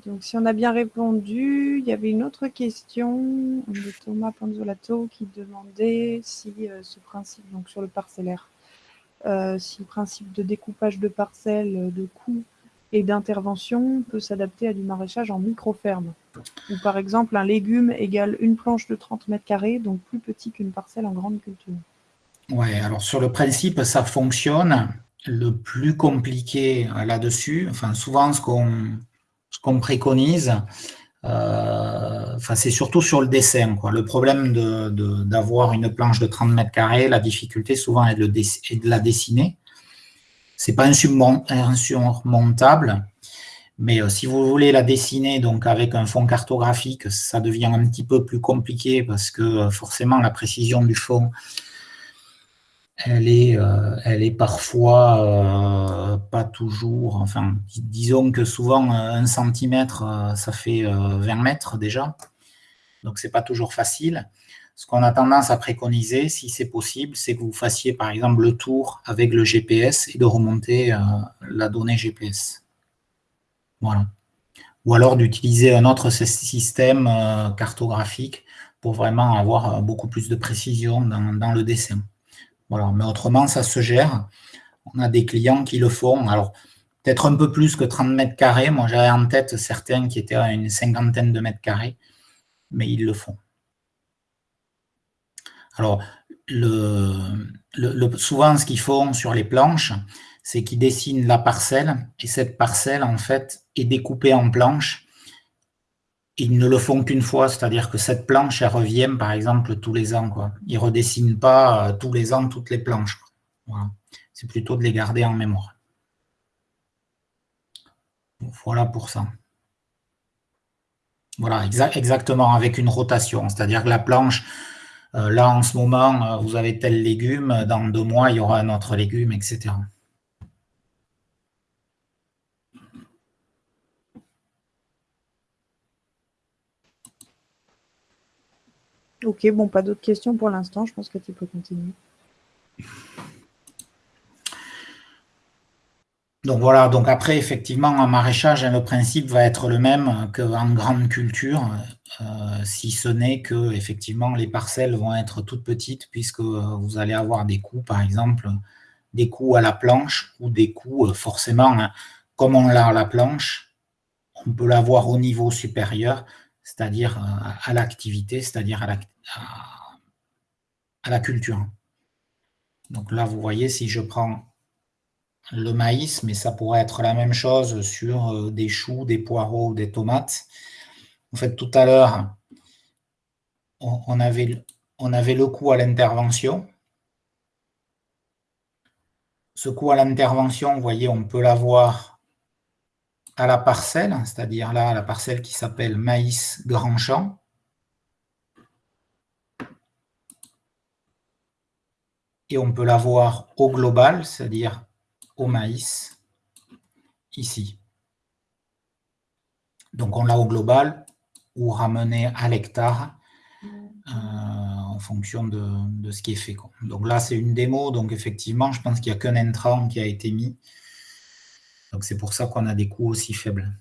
donc, si on a bien répondu, il y avait une autre question de Thomas Panzolato qui demandait si euh, ce principe, donc sur le parcellaire, euh, si le principe de découpage de parcelles, de coûts et d'intervention peut s'adapter à du maraîchage en micro-ferme. Ou par exemple, un légume égale une planche de 30 mètres carrés, donc plus petit qu'une parcelle en grande culture. Oui, alors sur le principe, ça fonctionne le plus compliqué là-dessus, enfin souvent ce qu'on préconise, euh, enfin, c'est surtout sur le dessin. Quoi. Le problème d'avoir de, une planche de 30 mètres carrés, la difficulté souvent est de, de la dessiner. Ce n'est pas insurmontable, mais euh, si vous voulez la dessiner donc avec un fond cartographique, ça devient un petit peu plus compliqué parce que euh, forcément la précision du fond elle est, euh, elle est parfois euh, pas toujours, enfin, disons que souvent un centimètre, ça fait 20 mètres déjà, donc c'est pas toujours facile. Ce qu'on a tendance à préconiser, si c'est possible, c'est que vous fassiez par exemple le tour avec le GPS et de remonter la donnée GPS. Voilà. Ou alors d'utiliser un autre système cartographique pour vraiment avoir beaucoup plus de précision dans le dessin. Mais autrement, ça se gère. On a des clients qui le font. Alors, peut-être un peu plus que 30 mètres carrés. Moi, j'avais en tête certains qui étaient à une cinquantaine de mètres carrés, mais ils le font. Alors, souvent, ce qu'ils font sur les planches, c'est qu'ils dessinent la parcelle, et cette parcelle, en fait, est découpée en planches ils ne le font qu'une fois, c'est-à-dire que cette planche, elle revient, par exemple, tous les ans. Ils ne redessinent pas euh, tous les ans toutes les planches. C'est plutôt de les garder en mémoire. Voilà pour ça. Voilà, exactement, avec une rotation. C'est-à-dire que la planche, euh, là, en ce moment, euh, vous avez tel légume, dans deux mois, il y aura un autre légume, etc. Ok, bon, pas d'autres questions pour l'instant. Je pense que tu peux continuer. Donc voilà, donc après, effectivement, en maraîchage, le principe va être le même qu'en grande culture, euh, si ce n'est que, effectivement, les parcelles vont être toutes petites, puisque vous allez avoir des coûts, par exemple, des coûts à la planche ou des coûts, euh, forcément, hein, comme on l'a à la planche, on peut l'avoir au niveau supérieur, c'est-à-dire à, l'activité, c'est-à-dire à la, culture. Donc là, vous voyez, si je prends le maïs, mais ça pourrait être la même chose sur euh, des choux, des poireaux, des tomates. En fait, tout à l'heure, on, avait, on avait le coût à l'intervention. Ce coût à l'intervention, vous voyez, on peut l'avoir à la parcelle, c'est-à-dire là, la parcelle qui s'appelle maïs grand champ. Et on peut l'avoir au global, c'est-à-dire au maïs, ici. Donc on l'a au global ou ramené à l'hectare euh, en fonction de, ce qui est fait. Donc là, c'est une démo, donc effectivement, je pense qu'il n'y a qu'un intrant qui a été mis. Donc c'est pour ça qu'on a des coûts aussi faibles.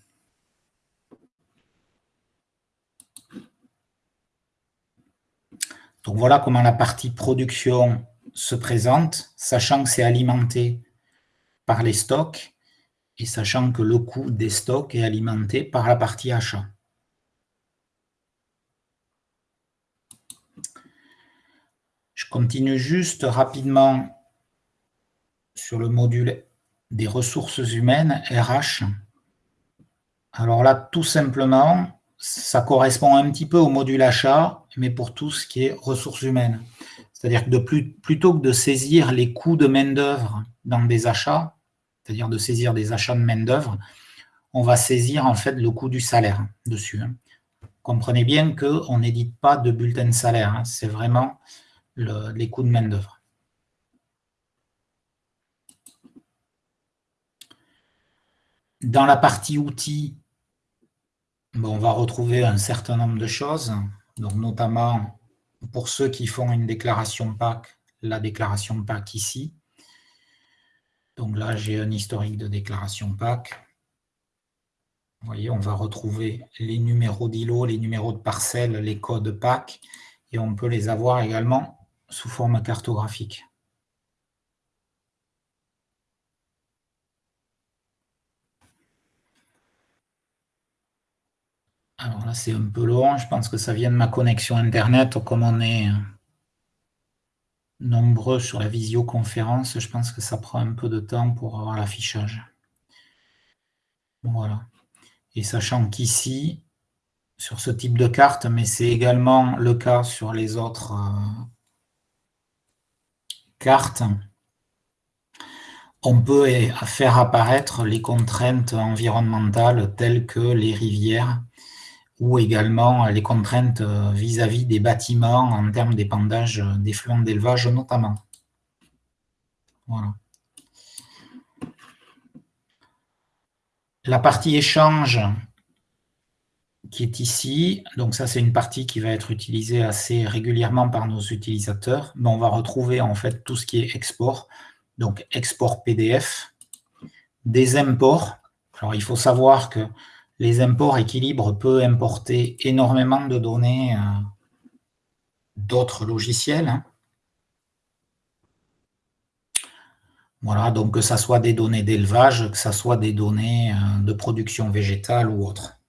Donc voilà comment la partie production se présente, sachant que c'est alimenté par les stocks et sachant que le coût des stocks est alimenté par la partie achat. Je continue juste rapidement sur le module des ressources humaines, RH. Alors là, tout simplement, ça correspond un petit peu au module achat, mais pour tout ce qui est ressources humaines. C'est-à-dire que plutôt que de saisir les coûts de main-d'œuvre dans des achats, c'est-à-dire de saisir des achats de main-d'œuvre, on va saisir en fait le coût du salaire dessus. Comprenez bien qu'on n'édite pas de bulletin de salaire, hein. c'est vraiment les coûts de main-d'œuvre. Dans la partie outils, on va retrouver un certain nombre de choses, donc notamment pour ceux qui font une déclaration PAC, la déclaration PAC ici. Donc là, j'ai un historique de déclaration PAC. Vous voyez, on va retrouver les numéros d'îlots, les numéros de parcelles, les codes PAC, et on peut les avoir également sous forme cartographique. Alors là, c'est un peu long. Je pense que ça vient de ma connexion Internet. Comme on est nombreux sur la visioconférence, je pense que ça prend un peu de temps pour avoir l'affichage. Voilà. Et sachant qu'ici, sur ce type de carte, mais c'est également le cas sur les autres euh, cartes, on peut faire apparaître les contraintes environnementales telles que les rivières ou également les contraintes euh, vis-à-vis des bâtiments en termes d'épandage euh, des fluents d'élevage notamment. Voilà. La partie échange qui est ici, donc ça c'est une partie qui va être utilisée assez régulièrement par nos utilisateurs, mais on va retrouver en fait tout ce qui est export, donc export PDF, des imports. Alors il faut savoir que les imports équilibre peut importer énormément de données euh, d'autres logiciels. Hein. Voilà, donc que ce soit des données d'élevage, que ce soit des données euh, de production végétale ou autre.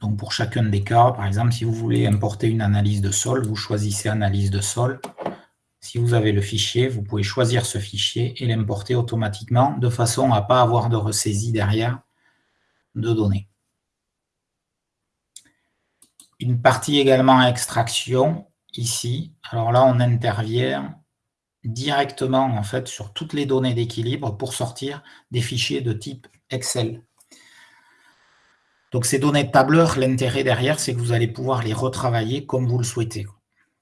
Donc pour chacun des cas, par exemple, si vous voulez importer une analyse de sol, vous choisissez analyse de sol. Si vous avez le fichier, vous pouvez choisir ce fichier et l'importer automatiquement de façon à ne pas avoir de ressaisie derrière de données. Une partie également extraction, ici. Alors là, on intervient directement en fait sur toutes les données d'équilibre pour sortir des fichiers de type Excel. Donc ces données de tableur, l'intérêt derrière, c'est que vous allez pouvoir les retravailler comme vous le souhaitez.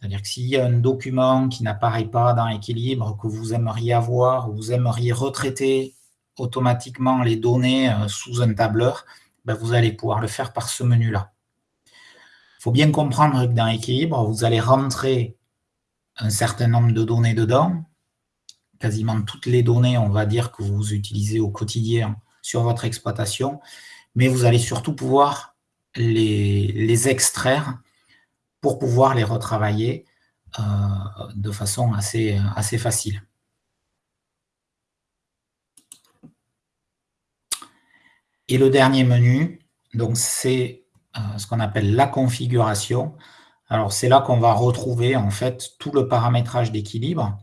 C'est-à-dire que s'il y a un document qui n'apparaît pas dans équilibre, que vous aimeriez avoir, ou vous aimeriez retraiter automatiquement les données euh, sous un tableur, ben, vous allez pouvoir le faire par ce menu-là. Il faut bien comprendre que dans équilibre, vous allez rentrer un certain nombre de données dedans, quasiment toutes les données, on va dire, que vous utilisez au quotidien sur votre exploitation, mais vous allez surtout pouvoir les, extraire pour pouvoir les retravailler euh, de façon assez, assez facile. Et le dernier menu, donc c'est euh, ce qu'on appelle la configuration. Alors, c'est là qu'on va retrouver en fait tout le paramétrage d'équilibre.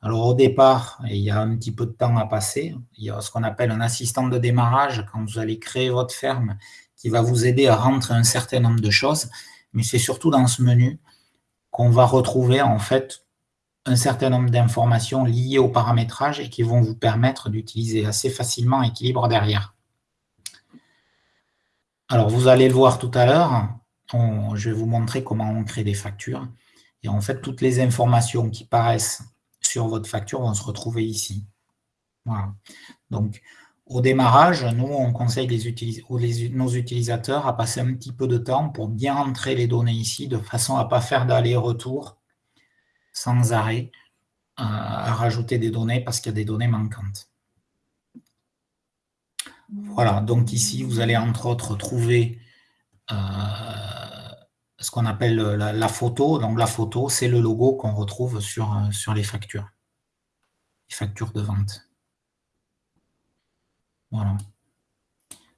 Alors, au départ, il y a un petit peu de temps à passer. Il y a ce qu'on appelle un assistant de démarrage quand vous allez créer votre ferme qui va vous aider à rentrer un certain nombre de choses. Mais c'est surtout dans ce menu qu'on va retrouver en fait un certain nombre d'informations liées au paramétrage et qui vont vous permettre d'utiliser assez facilement équilibre derrière. Alors, vous allez le voir tout à l'heure, je vais vous montrer comment on crée des factures. Et en fait, toutes les informations qui paraissent sur votre facture vont se retrouver ici. Voilà. Donc, au démarrage, nous, on conseille nos utilisateurs à passer un petit peu de temps pour bien entrer les données ici, de façon à ne pas faire d'aller-retour sans arrêt, euh, à rajouter des données parce qu'il y a des données manquantes. Voilà, donc ici, vous allez entre autres trouver euh, ce qu'on appelle la, photo. Donc la photo, c'est le logo qu'on retrouve sur, euh, sur les factures, les factures de vente.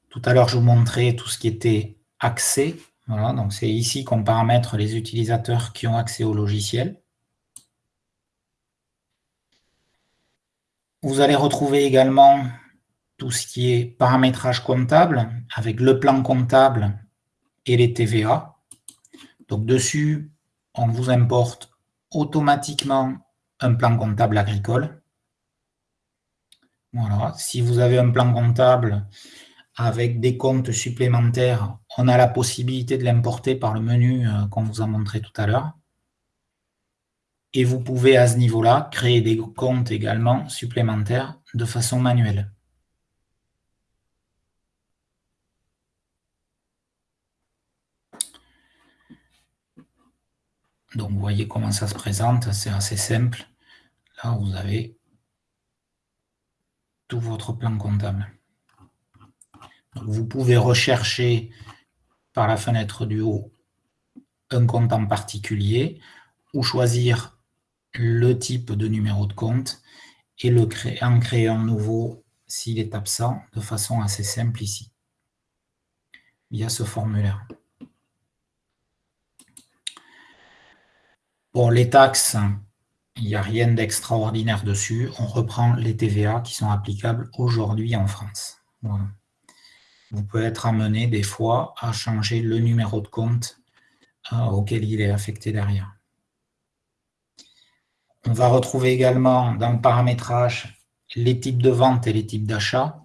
Tout à l'heure, je vous montrais tout ce qui était accès. Voilà, donc c'est ici qu'on paramètre les utilisateurs qui ont accès au logiciel. Vous allez retrouver également tout ce qui est paramétrage comptable avec le plan comptable et les TVA. Donc dessus, on vous importe automatiquement un plan comptable agricole. Voilà. Si vous avez un plan comptable avec des comptes supplémentaires, on a la possibilité de l'importer par le menu euh, qu'on vous a montré tout à l'heure. Et vous pouvez à ce niveau-là créer des comptes également supplémentaires de façon manuelle. Donc, vous voyez comment ça se présente, c'est assez simple. Là, vous avez tout votre plan comptable. vous pouvez rechercher par la fenêtre du haut un compte en particulier ou choisir le type de numéro de compte et le créer, en créer un nouveau s'il est absent de façon assez simple ici, via ce formulaire. Bon, les taxes, il n'y a rien d'extraordinaire dessus. On reprend les TVA qui sont applicables aujourd'hui en France. Vous pouvez être amené des fois à changer le numéro de compte euh, auquel il est affecté derrière. On va retrouver également dans le paramétrage les types de vente et les types d'achat.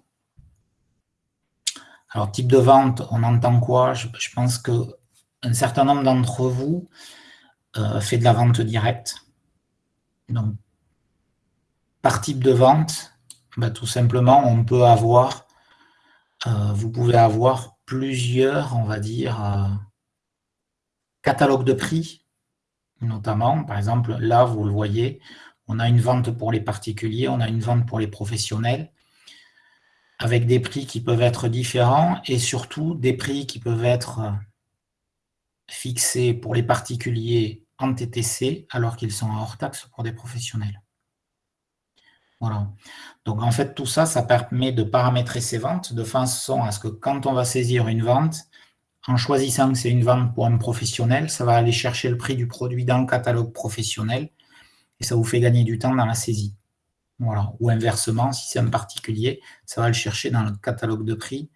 Alors, type de vente, on entend quoi? Je, pense qu'un certain nombre d'entre vous euh, fait de la vente directe. Donc, par type de vente, bah, tout simplement, on peut avoir, euh, vous pouvez avoir plusieurs, on va dire, euh, catalogues de prix, notamment. Par exemple, là, vous le voyez, on a une vente pour les particuliers, on a une vente pour les professionnels, avec des prix qui peuvent être différents et surtout des prix qui peuvent être fixés pour les particuliers TTC alors qu'ils sont hors taxe pour des professionnels. Voilà. Donc en fait, tout ça, ça permet de paramétrer ces ventes de façon à ce que quand on va saisir une vente, en choisissant que c'est une vente pour un professionnel, ça va aller chercher le prix du produit dans le catalogue professionnel et ça vous fait gagner du temps dans la saisie. Voilà. Ou inversement, si c'est un particulier, ça va le chercher dans le catalogue de prix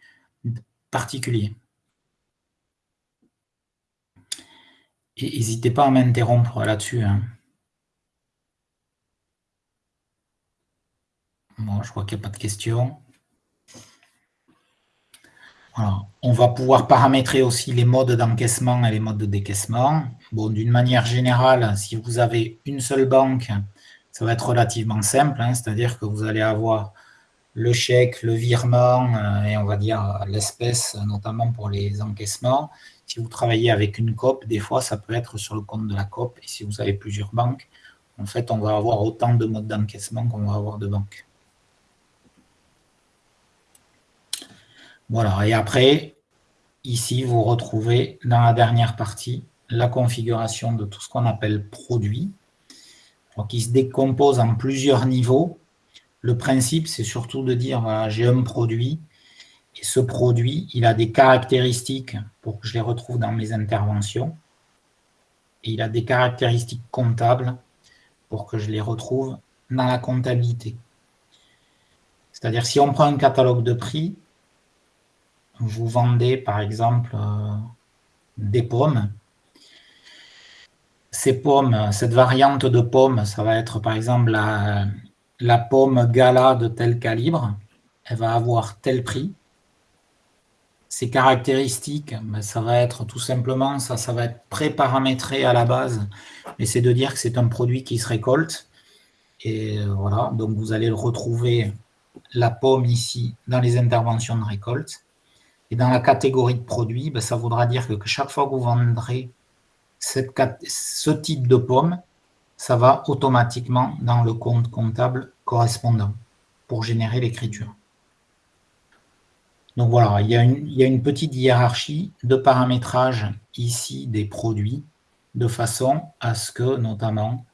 particulier. N'hésitez pas à m'interrompre là-dessus. Hein. Je crois qu'il n'y a pas de questions. On va pouvoir paramétrer aussi les modes d'encaissement et les modes de décaissement. Bon, d'une manière générale, si vous avez une seule banque, ça va être relativement simple, hein. c'est-à-dire que vous allez avoir le chèque, le virement euh, et on va dire l'espèce, notamment pour les encaissements. Si vous travaillez avec une COP, des fois, ça peut être sur le compte de la COP. Et si vous avez plusieurs banques, en fait, on va avoir autant de modes d'encaissement qu'on va avoir de banques. Voilà, et après, ici, vous retrouvez dans la dernière partie la configuration de tout ce qu'on appelle produit, qui se décompose en plusieurs niveaux. Le principe, c'est surtout de dire, voilà, j'ai un produit, et ce produit, il a des caractéristiques pour que je les retrouve dans mes interventions. Et il a des caractéristiques comptables pour que je les retrouve dans la comptabilité. C'est-à-dire, si on prend un catalogue de prix, vous vendez par exemple euh, des pommes. Ces pommes, cette variante de pommes, ça va être par exemple la, la pomme gala de tel calibre. Elle va avoir tel prix. Ses caractéristiques, ben, ça va être tout simplement, ça, ça va être pré-paramétré à la base, mais c'est de dire que c'est un produit qui se récolte. Et euh, voilà, donc vous allez le retrouver, la pomme ici, dans les interventions de récolte. Et dans la catégorie de produits, ben, ça voudra dire que, chaque fois que vous vendrez ce type de pomme, ça va automatiquement dans le compte comptable correspondant pour générer l'écriture. Donc voilà, il y, a une, petite hiérarchie de paramétrage ici des produits de façon à ce que, notamment,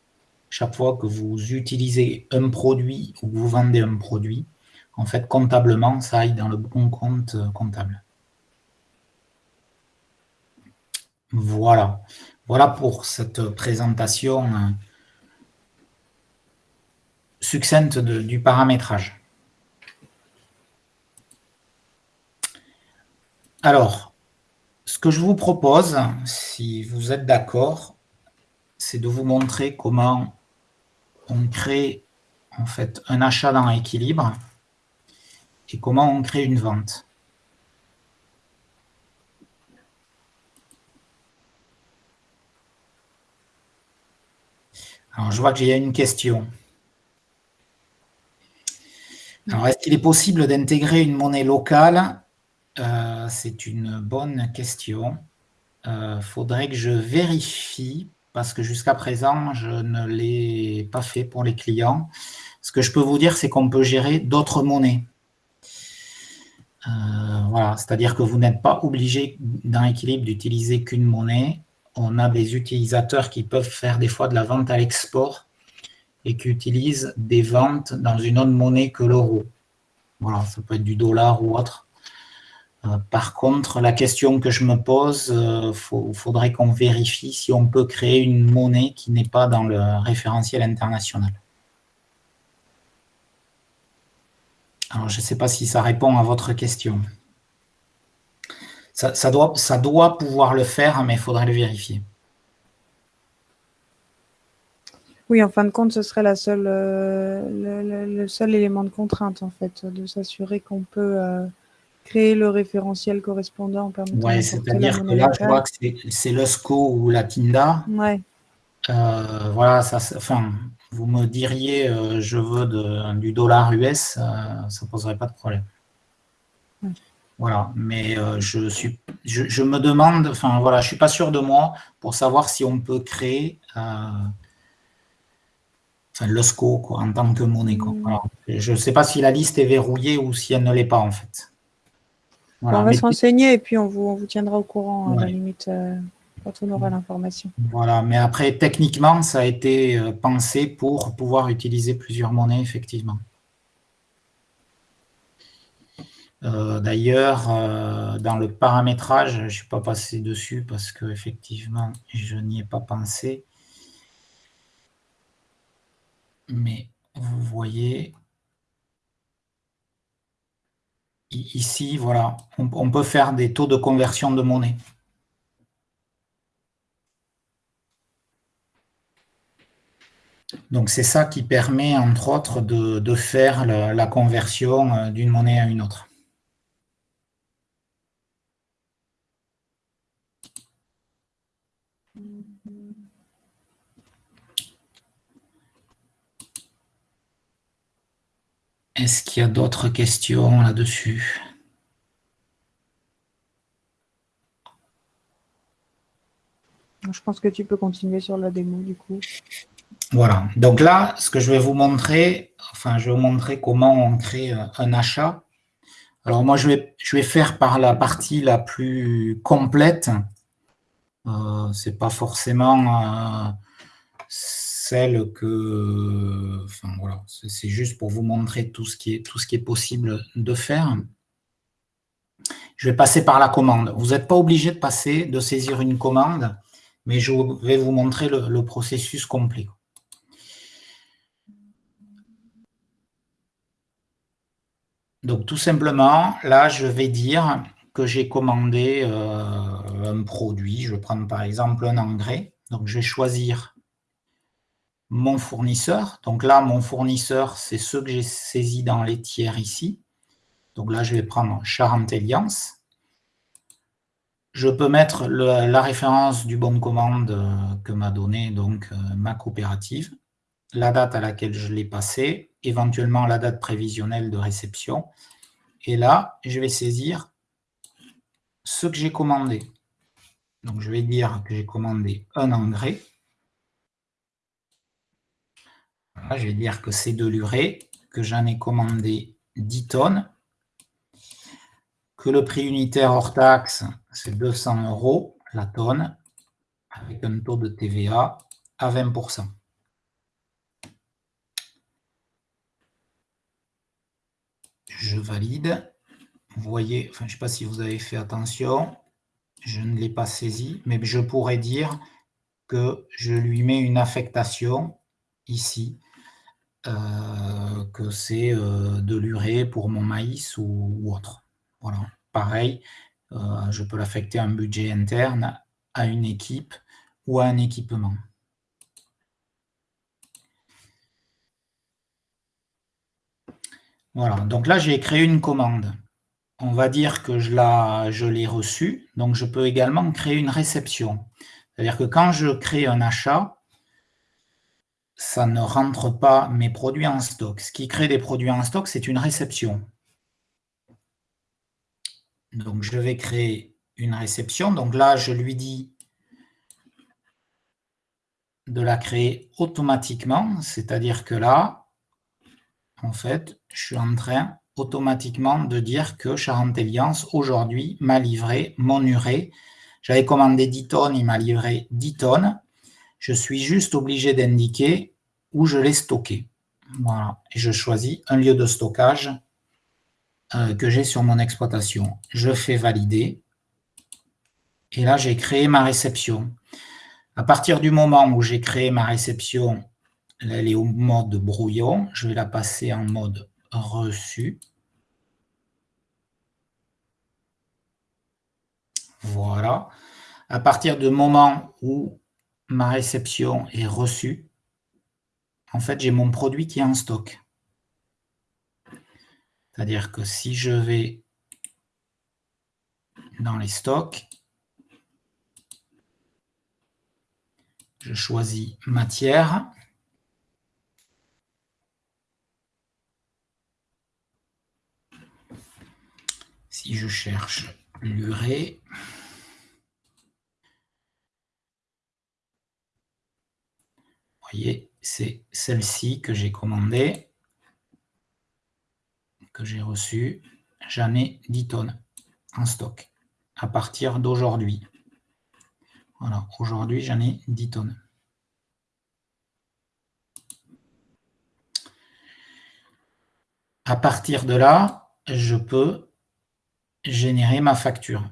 chaque fois que vous utilisez un produit ou que vous vendez un produit, en fait, comptablement, ça aille dans le bon compte comptable. Voilà. Voilà pour cette présentation euh, succincte du paramétrage. Alors, ce que je vous propose, si vous êtes d'accord, c'est de vous montrer comment on crée en fait un achat dans l'équilibre et comment on crée une vente. Alors, je vois qu'il y a une question. Alors, est-ce qu'il est possible d'intégrer une monnaie locale euh, C'est une bonne question. Il euh, faudrait que je vérifie, parce que jusqu'à présent, je ne l'ai pas fait pour les clients. Ce que je peux vous dire, c'est qu'on peut gérer d'autres monnaies. Euh, voilà, c'est-à-dire que vous n'êtes pas obligé dans l'équilibre d'utiliser qu'une monnaie on a des utilisateurs qui peuvent faire des fois de la vente à l'export et qui utilisent des ventes dans une autre monnaie que l'euro. Voilà, ça peut être du dollar ou autre. Euh, par contre, la question que je me pose, il euh, faudrait qu'on vérifie si on peut créer une monnaie qui n'est pas dans le référentiel international. Alors, je ne sais pas si ça répond à votre question. Ça, doit, pouvoir le faire, mais il faudrait le vérifier. Oui, en fin de compte, ce serait euh, le, seul élément de contrainte, en fait, de s'assurer qu'on peut créer le référentiel correspondant. Oui, c'est-à-dire que là, je vois que c'est le SCO ou la TINDA. Ouais. Euh, voilà, ça, enfin, vous me diriez euh, je veux du dollar US, ça ne poserait pas de problème. Voilà, mais je, suis, je, me demande, enfin voilà, je ne suis pas sûr de moi pour savoir si on peut créer enfin, le SCO en tant que monnaie. Mm. Je ne sais pas si la liste est verrouillée ou si elle ne l'est pas en fait. On va se renseigner et puis on vous, on vous tiendra au courant à la limite euh, quand on aura l'information. Voilà, mais après techniquement ça a été euh, pensé pour pouvoir utiliser plusieurs monnaies effectivement. Euh, d'ailleurs, dans le paramétrage, je ne suis pas passé dessus parce que effectivement, je n'y ai pas pensé mais vous voyez ici, voilà, on, peut faire des taux de conversion de monnaie. Donc c'est ça qui permet, entre autres, de, faire la conversion euh, d'une monnaie à une autre. Est-ce qu'il y a d'autres questions là-dessus? Je pense que tu peux continuer sur la démo du coup. Voilà. Donc là, ce que je vais vous montrer, enfin, je vais vous montrer comment on crée un achat. Alors moi, je vais, je vais faire par la partie la plus complète. Euh, Ce n'est pas forcément... Euh, celle que, enfin voilà, c'est juste pour vous montrer tout ce, qui est, possible de faire. Je vais passer par la commande. Vous n'êtes pas obligé de passer, de saisir une commande, mais je vais vous montrer le, processus complet. Donc tout simplement, là je vais dire que j'ai commandé euh, un produit. Je vais prendre par exemple un engrais. Donc je vais choisir mon fournisseur. Donc là, mon fournisseur, c'est ce que j'ai saisi dans les tiers ici. Donc là, je vais prendre Charente Alliance. Je peux mettre la référence du bon de commande euh, que m'a donné donc euh, ma coopérative, la date à laquelle je l'ai passé, éventuellement la date prévisionnelle de réception. Et là, je vais saisir ce que j'ai commandé. Donc, je vais dire que j'ai commandé un engrais. Je vais dire que c'est de l'urée, que j'en ai commandé 10 tonnes, que le prix unitaire hors taxe, c'est 200 euros la tonne, avec un taux de TVA à 20%. Je valide. Vous voyez, je ne sais pas si vous avez fait attention, je ne l'ai pas saisi, mais je pourrais dire que je lui mets une affectation ici euh, que c'est euh, de l'urée pour mon maïs ou, autre. Voilà. Pareil, euh, je peux l'affecter un budget interne, à une équipe ou à un équipement. Voilà, donc là j'ai créé une commande. On va dire que je l'ai reçue, donc je peux également créer une réception. C'est-à-dire que quand je crée un achat, ça ne rentre pas mes produits en stock. Ce qui crée des produits en stock, c'est une réception. Donc, je vais créer une réception. Donc là, je lui dis de la créer automatiquement. C'est-à-dire que là, en fait, je suis en train automatiquement de dire que Charente Alliance, aujourd'hui, m'a livré mon urée. J'avais commandé 10 tonnes, il m'a livré 10 tonnes. Je suis juste obligé d'indiquer où je l'ai stocké. Voilà. Et je choisis un lieu de stockage euh, que j'ai sur mon exploitation. Je fais valider. Et là, j'ai créé ma réception. À partir du moment où j'ai créé ma réception, elle est au mode brouillon. Je vais la passer en mode reçu. Voilà. À partir du moment où ma réception est reçue, en fait, j'ai mon produit qui est en stock. C'est-à-dire que si je vais dans les stocks, je choisis matière. Si je cherche l'urée, voyez, c'est celle-ci que j'ai commandée, que j'ai reçue. J'en ai 10 tonnes en stock à partir d'aujourd'hui. Voilà, aujourd'hui j'en ai 10 tonnes. À partir de là, je peux générer ma facture.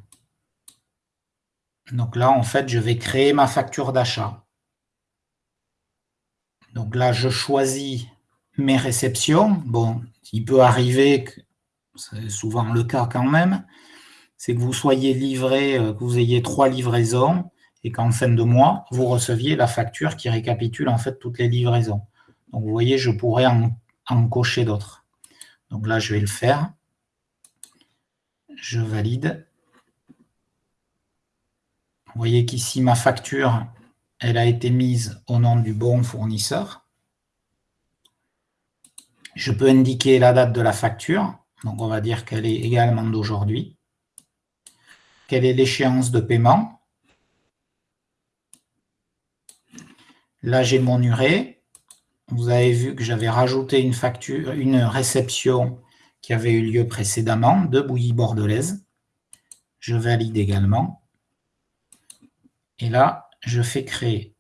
Donc là, en fait, je vais créer ma facture d'achat. Donc là, je choisis mes réceptions. Bon, il peut arriver, c'est souvent le cas quand même, c'est que vous soyez livré, euh, que vous ayez trois livraisons et qu'en fin de mois, vous receviez la facture qui récapitule en fait toutes les livraisons. Donc vous voyez, je pourrais en cocher d'autres. Donc là, je vais le faire je valide. Vous voyez qu'ici, ma facture, elle a été mise au nom du bon fournisseur. Je peux indiquer la date de la facture. Donc, on va dire qu'elle est également d'aujourd'hui. Quelle est l'échéance de paiement? Là, j'ai mon urée. Vous avez vu que j'avais rajouté une une réception qui avait eu lieu précédemment de bouillie bordelaise. Je valide également. Et là, je fais créer.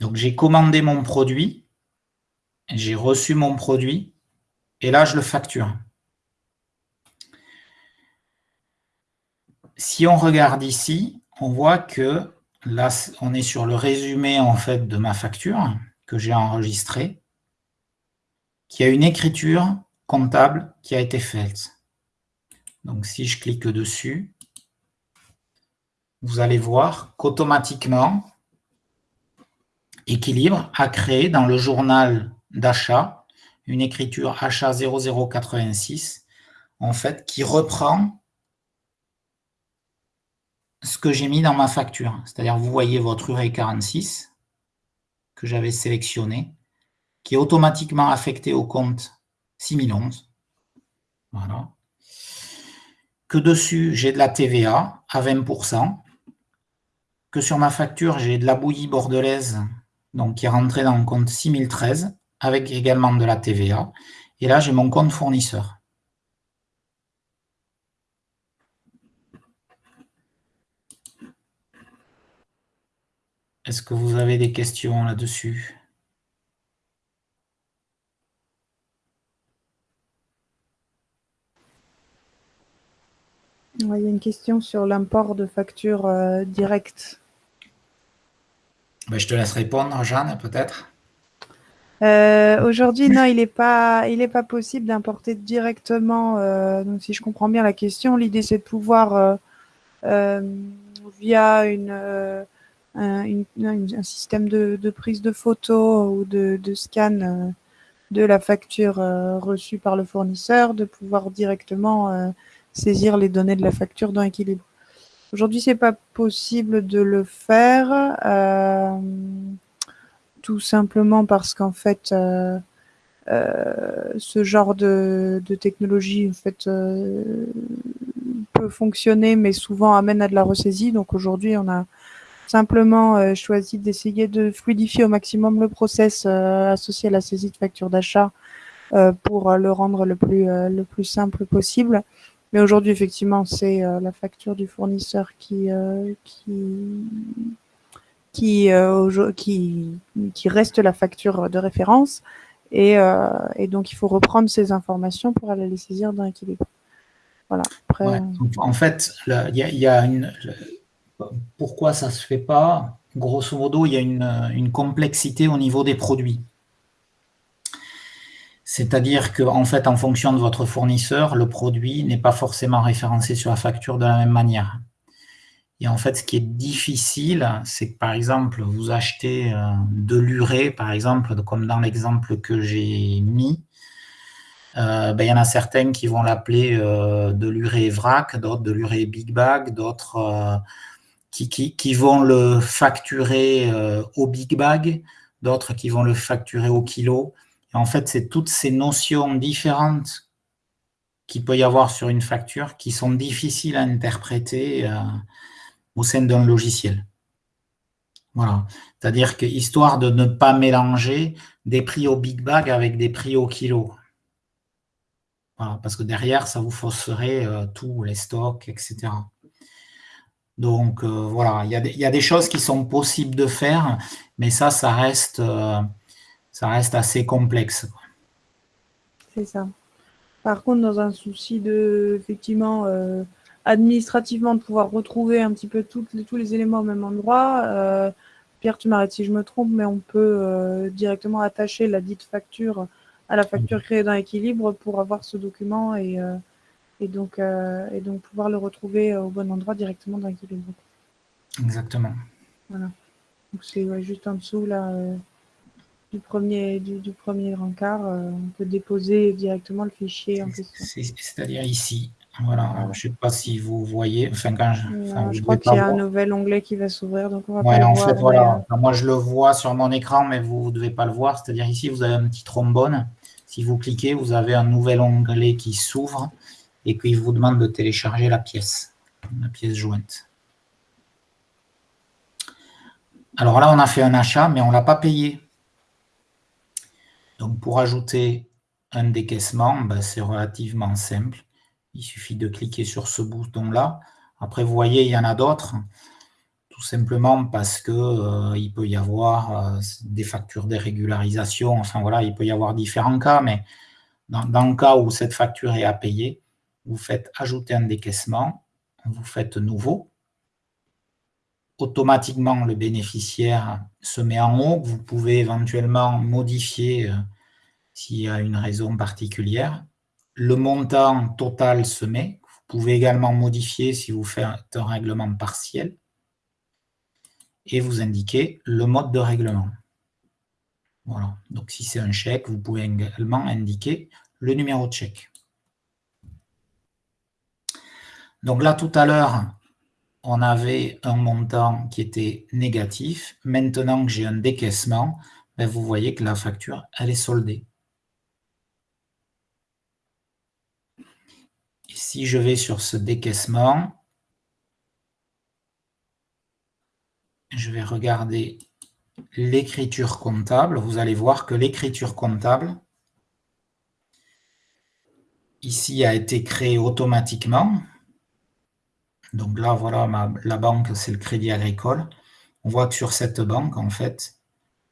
Donc, j'ai commandé mon produit, j'ai reçu mon produit, et là, je le facture. Si on regarde ici, on voit que là, on est sur le résumé en fait de ma facture que j'ai enregistrée qu'il y a une écriture comptable qui a été faite. Donc, si je clique dessus, vous allez voir qu'automatiquement, Équilibre a créé dans le journal d'achat une écriture achat 0086, en fait, qui reprend ce que j'ai mis dans ma facture. C'est-à-dire, vous voyez votre URE 46 que j'avais sélectionné qui est automatiquement affecté au compte 6011. Voilà. Que dessus, j'ai de la TVA à 20%. Que sur ma facture, j'ai de la bouillie bordelaise, donc qui est rentrée dans le compte 6013, avec également de la TVA. Et là, j'ai mon compte fournisseur. Est-ce que vous avez des questions là-dessus Il y a une question sur l'import de factures euh, directes. Ben, je te laisse répondre, Jeanne, peut-être. Euh, aujourd'hui, non, il n'est pas, il pas possible d'importer directement. Euh, donc, si je comprends bien la question, l'idée c'est de pouvoir, via une, un, système de, prise de photo ou de, de scan de la facture reçue par le fournisseur, de pouvoir directement saisir les données de la facture dans Équilibre. Aujourd'hui, c'est pas possible de le faire, euh, tout simplement parce qu'en fait, euh, euh, ce genre de, technologie en fait, peut fonctionner, mais souvent amène à de la ressaisie. Donc aujourd'hui, on a simplement choisi d'essayer de fluidifier au maximum le process associé à la saisie de facture d'achat pour le rendre le plus, le plus simple possible. Mais aujourd'hui, effectivement, c'est euh, la facture du fournisseur qui, euh, qui, qui, euh, qui, qui, reste la facture de référence. Et, et, donc, il faut reprendre ces informations pour aller les saisir dans l'équilibre. Voilà. Après, En fait, il y, y, a une. Pourquoi ça ne se fait pas? Grosso modo, il y a une, une complexité au niveau des produits. C'est-à-dire qu'en fait, en fonction de votre fournisseur, le produit n'est pas forcément référencé sur la facture de la même manière. Et en fait, ce qui est difficile, c'est que par exemple, vous achetez euh, de l'urée, par exemple, comme dans l'exemple que j'ai mis, euh, ben, il y en a certains qui vont l'appeler euh, de l'urée vrac, d'autres de l'urée big bag, d'autres qui, vont le facturer au big bag, d'autres qui vont le facturer au kilo en fait, c'est toutes ces notions différentes qu'il peut y avoir sur une facture qui sont difficiles à interpréter euh, au sein d'un logiciel. Voilà. C'est-à-dire que histoire de ne pas mélanger des prix au big bag avec des prix au kilo. parce que derrière, ça vous fausserait euh, tous les stocks, etc. Donc, euh, voilà, il y, a des choses qui sont possibles de faire, mais ça, ça reste, ça reste assez complexe. C'est ça. Par contre, dans un souci de, effectivement, euh, administrativement, de pouvoir retrouver un petit peu tous les éléments au même endroit, euh, Pierre, tu m'arrêtes si je me trompe, mais on peut euh, directement attacher la dite facture à la facture créée dans Équilibre pour avoir ce document et, donc, et donc pouvoir le retrouver au bon endroit directement dans Équilibre. Exactement. Voilà. Donc c'est juste en dessous là du premier, du, premier rencard, euh, on peut déposer directement le fichier en question. C'est-à-dire ici. Voilà, je ne sais pas si vous voyez. Enfin, quand je, crois qu'il y a un nouvel onglet qui va s'ouvrir, donc on va pas en fait, voilà. Euh, moi, je le vois sur mon écran, mais vous ne devez pas le voir. C'est-à-dire ici, vous avez un petit trombone. Si vous cliquez, vous avez un nouvel onglet qui s'ouvre et qui vous demande de télécharger la pièce, la pièce jointe. Alors là, on a fait un achat, mais on ne l'a pas payé. Donc, pour ajouter un décaissement, ben, c'est relativement simple. Il suffit de cliquer sur ce bouton-là. Après, vous voyez, il y en a d'autres, tout simplement parce qu'il euh, peut y avoir euh, des factures de régularisation. Enfin, voilà, il peut y avoir différents cas, mais dans, le cas où cette facture est à payer, vous faites ajouter un décaissement, vous faites nouveau. Automatiquement, le bénéficiaire se met en haut. Vous pouvez éventuellement modifier euh, s'il y a une raison particulière. Le montant total se met. Vous pouvez également modifier si vous faites un règlement partiel. Et vous indiquez le mode de règlement. Voilà. Donc, si c'est un chèque, vous pouvez également indiquer le numéro de chèque. Donc là, tout à l'heure, on avait un montant qui était négatif. Maintenant que j'ai un décaissement, ben, vous voyez que la facture, elle est soldée. si je vais sur ce décaissement, je vais regarder l'écriture comptable. Vous allez voir que l'écriture comptable, ici, a été créée automatiquement. Donc là, voilà, la banque, c'est le Crédit Agricole. On voit que sur cette banque, en fait,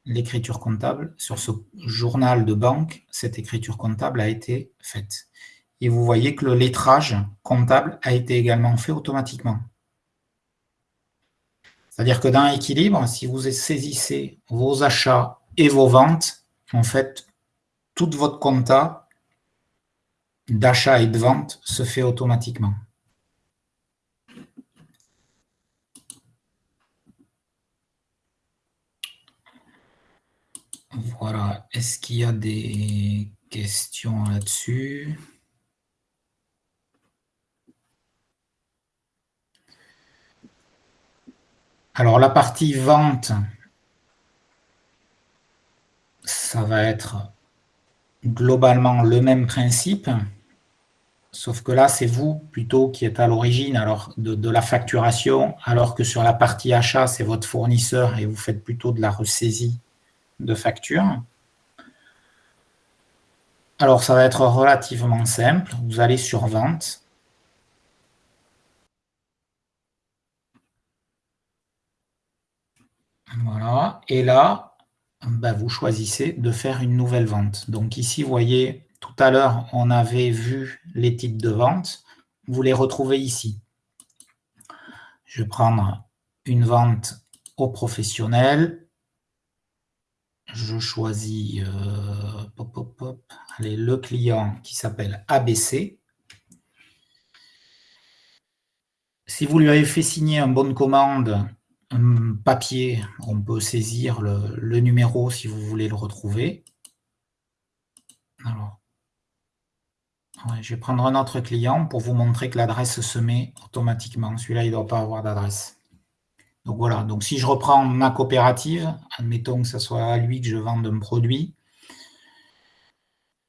l'écriture comptable, sur ce journal de banque, cette écriture comptable a été faite. Et vous voyez que le lettrage comptable a été également fait automatiquement. C'est-à-dire que dans l'équilibre, si vous saisissez vos achats et vos ventes, en fait, toute votre compta d'achat et de vente se fait automatiquement. Voilà. Est-ce qu'il y a des questions là-dessus? Alors, la partie vente, ça va être globalement le même principe, sauf que là, c'est vous plutôt qui êtes à l'origine de, la facturation, alors que sur la partie achat, c'est votre fournisseur et vous faites plutôt de la ressaisie de facture. Alors, ça va être relativement simple. Vous allez sur Vente. Voilà. Et là, ben, vous choisissez de faire une nouvelle vente. Donc ici, vous voyez, tout à l'heure, on avait vu les titres de vente. Vous les retrouvez ici. Je vais prendre une vente au professionnel je choisis euh, le client qui s'appelle ABC. Si vous lui avez fait signer un bon de commande, un papier, on peut saisir le, numéro si vous voulez le retrouver. Je vais prendre un autre client pour vous montrer que l'adresse se met automatiquement. Celui-là, il ne doit pas avoir d'adresse. Donc voilà, donc si je reprends ma coopérative, admettons que ce soit à lui que je vende un produit,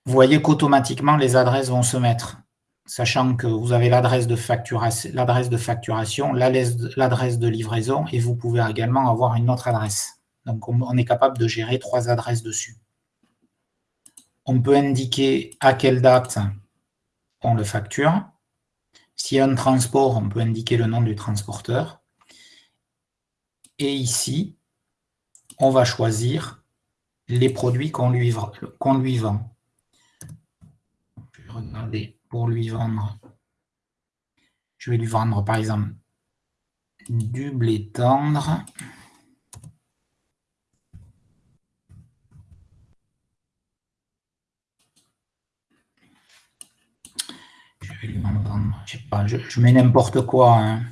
vous voyez qu'automatiquement les adresses vont se mettre. sachant que vous avez l'adresse de, facturation, de facturation, l'adresse de livraison, et vous pouvez également avoir une autre adresse. Donc, on est capable de gérer trois adresses dessus. On peut indiquer à quelle date on le facture. S'il y a un transport, on peut indiquer le nom du transporteur. Et ici, on va choisir les produits qu'on lui, vend. Je vais pour lui vendre. Je vais lui vendre par exemple du blé tendre. Je vais lui vendre, je sais pas, je, mets n'importe quoi. Hein.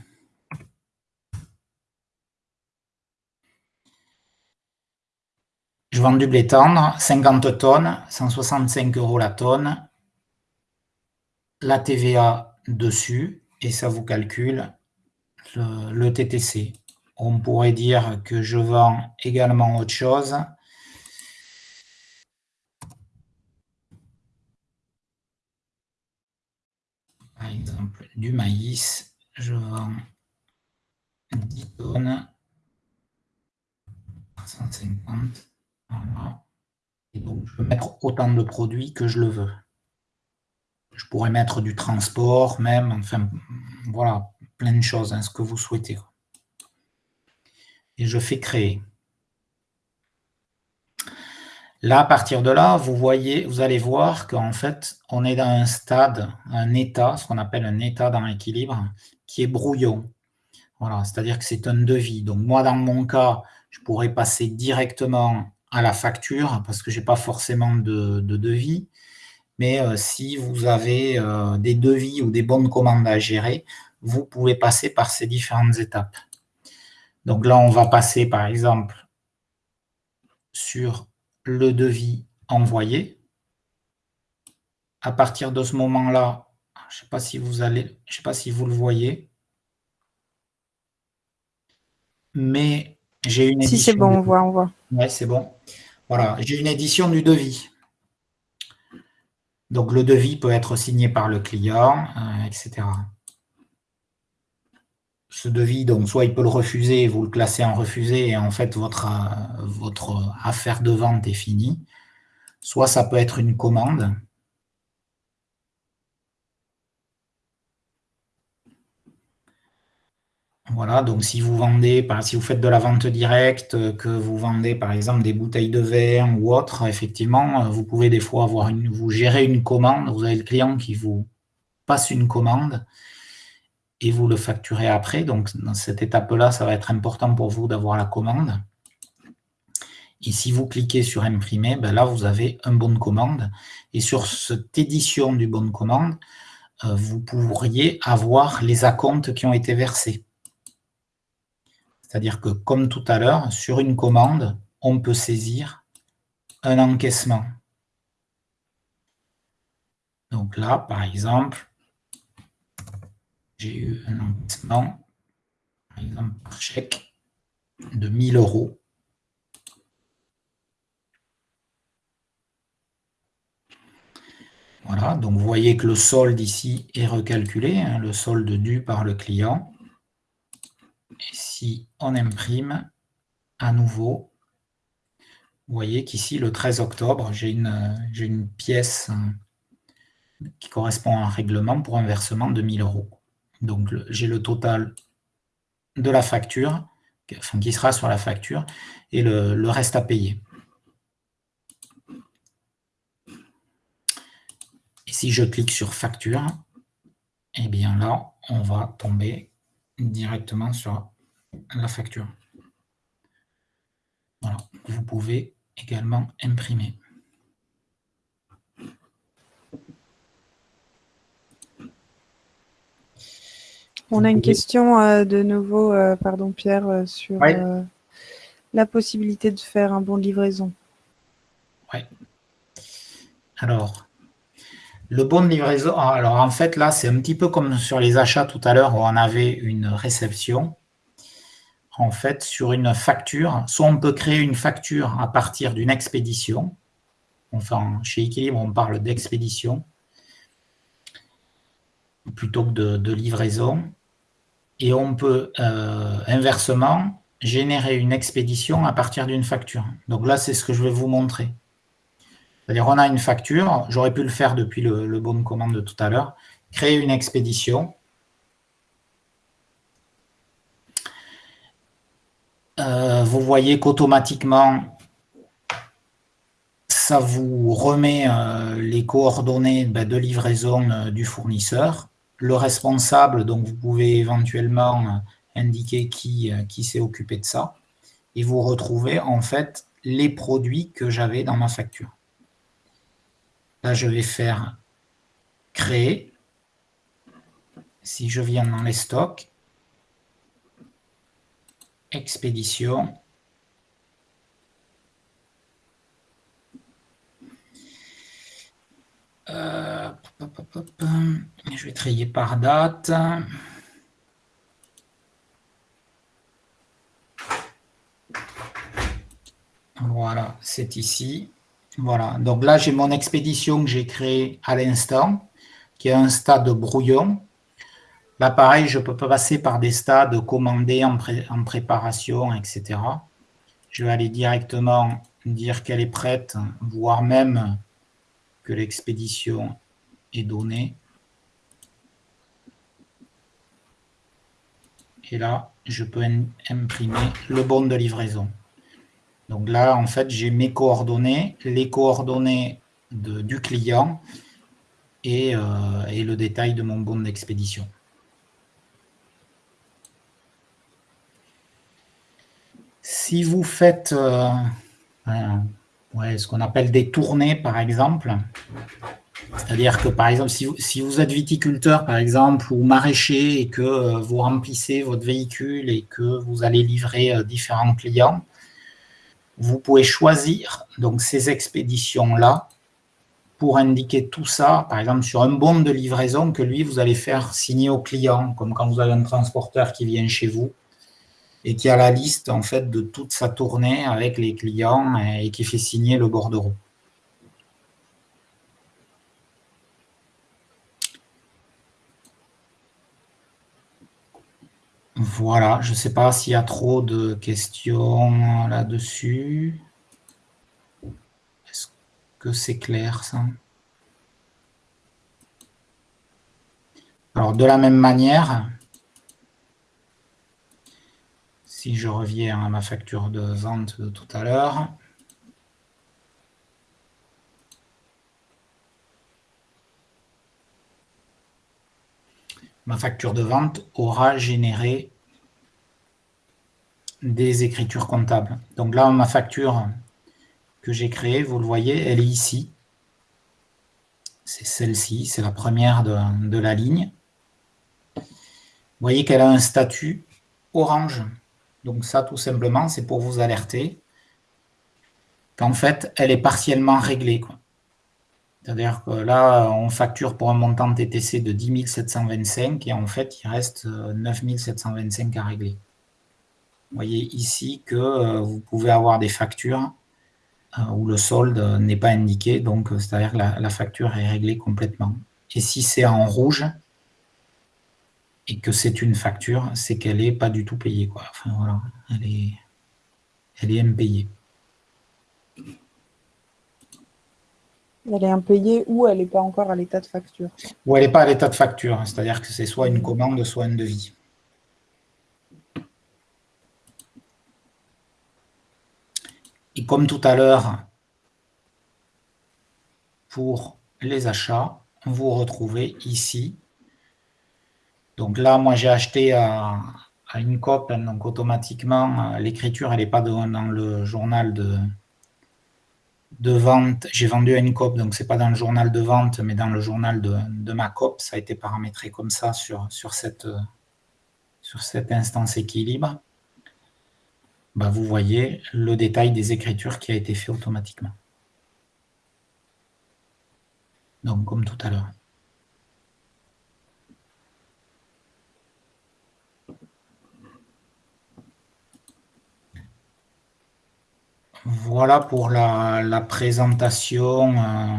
Je vends du blé tendre, 50 tonnes, 165 euros la tonne. La TVA dessus, et ça vous calcule le, TTC. On pourrait dire que je vends également autre chose. Par exemple, du maïs, je vends 10 tonnes, 150. Et donc, je peux mettre autant de produits que je le veux. Je pourrais mettre du transport même, enfin, voilà, plein de choses, hein, ce que vous souhaitez. Et je fais créer. Là, à partir de là, vous voyez, vous allez voir qu'en fait, on est dans un stade, un état, ce qu'on appelle un état dans l'équilibre, qui est brouillon. Voilà, c'est-à-dire que c'est un devis. Donc moi, dans mon cas, je pourrais passer directement à la facture parce que je n'ai pas forcément de, devis. Mais euh, si vous avez euh, des devis ou des bonnes commandes à gérer, vous pouvez passer par ces différentes étapes. Donc là, on va passer par exemple sur le devis envoyé. À partir de ce moment-là, je ne sais pas si vous allez, je sais pas si vous le voyez, mais j'ai une édition. Si c'est bon, on voit, on voit. Oui, c'est bon. Voilà, j'ai une édition du devis. Donc le devis peut être signé par le client, euh, etc. Ce devis, donc soit il peut le refuser, vous le classez en refusé et en fait votre, euh, votre affaire de vente est finie. Soit ça peut être une commande. Voilà, donc si vous vendez, si vous faites de la vente directe, euh, que vous vendez par exemple des bouteilles de verre ou autre, effectivement, euh, vous pouvez des fois avoir une, vous gérez une commande, vous avez le client qui vous passe une commande et vous le facturez après. Donc dans cette étape-là, ça va être important pour vous d'avoir la commande. Et si vous cliquez sur imprimer, ben là vous avez un bon de commande. Et sur cette édition du bon de commande, euh, vous pourriez avoir les acomptes qui ont été versés. C'est-à-dire que, comme tout à l'heure, sur une commande, on peut saisir un encaissement. Donc là, par exemple, j'ai eu un encaissement, par exemple, par chèque de 1000 euros. Voilà, donc vous voyez que le solde ici est recalculé, hein, le solde dû par le client. Et si on imprime à nouveau, vous voyez qu'ici, le 13 octobre, j'ai une, pièce euh, qui correspond à un règlement pour un versement de 1000 euros. Donc, j'ai le total de la facture, qui sera sur la facture, et le, reste à payer. Et si je clique sur facture, eh bien là, on va tomber directement sur la facture. Voilà, vous pouvez également imprimer. On a une question euh, de nouveau, euh, pardon Pierre, euh, sur la possibilité de faire un bon de livraison. Oui. Alors, le bon de livraison, ah, alors en fait là, c'est un petit peu comme sur les achats tout à l'heure où on avait une réception. En fait, sur une facture, soit on peut créer une facture à partir d'une expédition. Enfin, chez Equilibre, on parle d'expédition. plutôt que de, livraison. Et on peut euh, inversement générer une expédition à partir d'une facture. Donc là, c'est ce que je vais vous montrer. C'est-à-dire, on a une facture, j'aurais pu le faire depuis le, bon de commande de tout à l'heure, créer une expédition. Euh, vous voyez qu'automatiquement, ça vous remet euh, les coordonnées ben, de livraison euh, du fournisseur. Le responsable, donc vous pouvez éventuellement indiquer qui, qui s'est occupé de ça. Et vous retrouvez en fait les produits que j'avais dans ma facture. Là, je vais faire créer. Si je viens dans les stocks, expédition, Euh, je vais trier par date. Voilà, c'est ici. Voilà, donc là, j'ai mon expédition que j'ai créée à l'instant, qui est un stade brouillon. Là, pareil, je peux passer par des stades commandés en, en préparation, etc. Je vais aller directement dire qu'elle est prête, voire même l'expédition est donnée. Et là, je peux imprimer le bon de livraison. Donc là, en fait, j'ai mes coordonnées, les coordonnées du client et, euh, et, le détail de mon bon d'expédition. Si vous faites euh, ce qu'on appelle des tournées, par exemple. C'est-à-dire que, par exemple, si vous, êtes viticulteur, par exemple, ou maraîcher, et que euh, vous remplissez votre véhicule et que vous allez livrer différents clients, vous pouvez choisir donc ces expéditions-là pour indiquer tout ça, par exemple, sur un bon de livraison que lui, vous allez faire signer au client, comme quand vous avez un transporteur qui vient chez vous et qui a la liste en fait de toute sa tournée avec les clients et qui fait signer le bordereau. Voilà, je ne sais pas s'il y a trop de questions là-dessus. Est-ce que c'est clair ça? Alors, de la même manière, si je reviens à ma facture de vente de tout à l'heure, ma facture de vente aura généré des écritures comptables. Donc là, ma facture que j'ai créée, vous le voyez, elle est ici. C'est celle-ci, c'est la première de, la ligne. Vous voyez qu'elle a un statut orange. Donc ça, tout simplement, c'est pour vous alerter qu'en fait, elle est partiellement réglée. C'est-à-dire que là, on facture pour un montant TTC de 10 725 et en fait, il reste 9 euh, 725 à régler. Vous voyez ici que euh, vous pouvez avoir des factures euh, où le solde n'est pas indiqué, donc c'est-à-dire que la, facture est réglée complètement. Et si c'est en rouge, et que c'est une facture, c'est qu'elle n'est pas du tout payée. Quoi. Enfin, voilà, elle est, elle est impayée. Elle est impayée ou elle n'est pas encore à l'état de facture. Ou elle n'est pas à l'état de facture, c'est-à-dire que c'est soit une commande, soit un devis. Et comme tout à l'heure, pour les achats, vous retrouvez ici. Donc là, moi, j'ai acheté à, une COP, donc automatiquement, euh, l'écriture, elle n'est pas dans, le journal de, de vente. J'ai vendu à une COP, donc ce n'est pas dans le journal de vente, mais dans le journal de, ma COP. Ça a été paramétré comme ça sur, sur, cette, sur cette instance équilibre. Bah, vous voyez le détail des écritures qui a été fait automatiquement. Donc, comme tout à l'heure. Voilà pour la, présentation euh,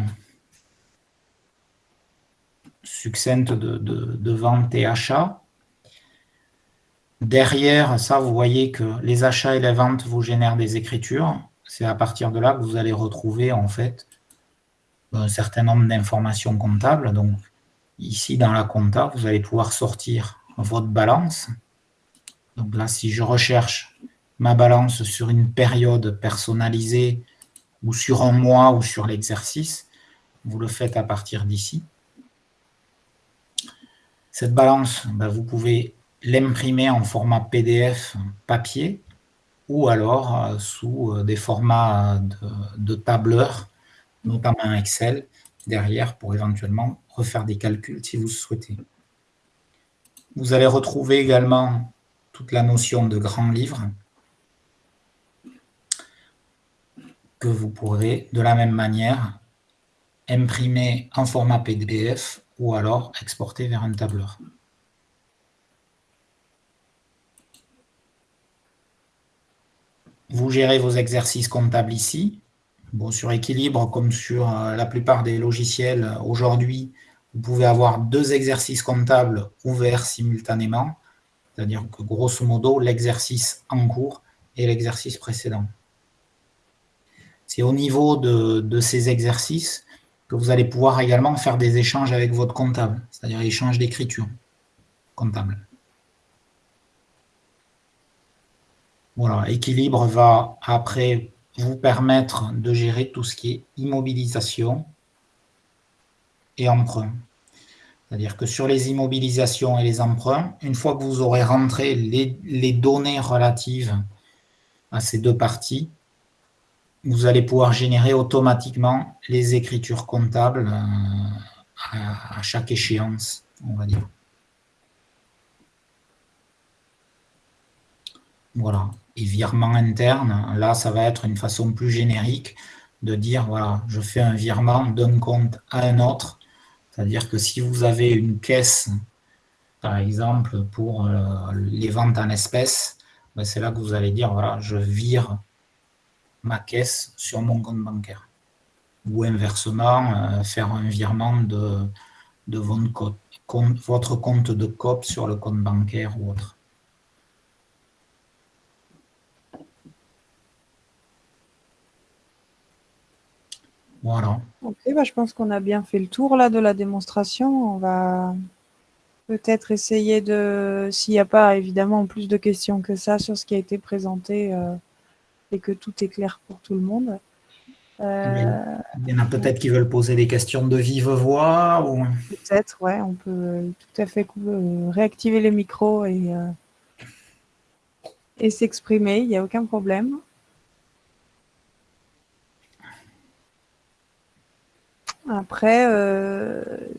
succincte de, vente et achat. Derrière ça, vous voyez que les achats et les ventes vous génèrent des écritures. C'est à partir de là que vous allez retrouver en fait un certain nombre d'informations comptables. Donc ici dans la compta, vous allez pouvoir sortir votre balance. Donc là, si je recherche ma balance sur une période personnalisée ou sur un mois ou sur l'exercice, vous le faites à partir d'ici. Cette balance, ben, vous pouvez l'imprimer en format PDF papier ou alors euh, sous euh, des formats de, de tableur, notamment Excel, derrière pour éventuellement refaire des calculs si vous souhaitez. Vous allez retrouver également toute la notion de grand livre que vous pourrez de la même manière imprimer en format PDF ou alors exporter vers un tableur. Vous gérez vos exercices comptables ici. Bon, sur équilibre, comme sur euh, la plupart des logiciels aujourd'hui, vous pouvez avoir deux exercices comptables ouverts simultanément, c'est-à-dire que grosso modo, l'exercice en cours et l'exercice précédent. C'est au niveau de, ces exercices que vous allez pouvoir également faire des échanges avec votre comptable, c'est-à-dire échange d'écriture comptable. Voilà, équilibre va après vous permettre de gérer tout ce qui est immobilisation et emprunt. C'est-à-dire que sur les immobilisations et les emprunts, une fois que vous aurez rentré les données relatives à ces deux parties, vous allez pouvoir générer automatiquement les écritures comptables euh, à, chaque échéance, on va dire. Voilà. Et virement interne, là, ça va être une façon plus générique de dire, voilà, je fais un virement d'un compte à un autre. C'est-à-dire que si vous avez une caisse, par exemple, pour euh, les ventes en espèces, ben, c'est là que vous allez dire, voilà, je vire ma caisse sur mon compte bancaire. Ou inversement, euh, faire un virement de, de votre, compte, votre compte de COP sur le compte bancaire ou autre. Voilà. Ok, bah, je pense qu'on a bien fait le tour là de la démonstration. On va peut-être essayer de, s'il n'y a pas évidemment plus de questions que ça sur ce qui a été présenté, euh, et que tout est clair pour tout le monde. Euh, il y en a peut-être qui veulent poser des questions de vive voix ou... Peut-être, ouais, on peut tout à fait euh, réactiver les micros et, euh, et s'exprimer, il n'y a aucun problème. Après,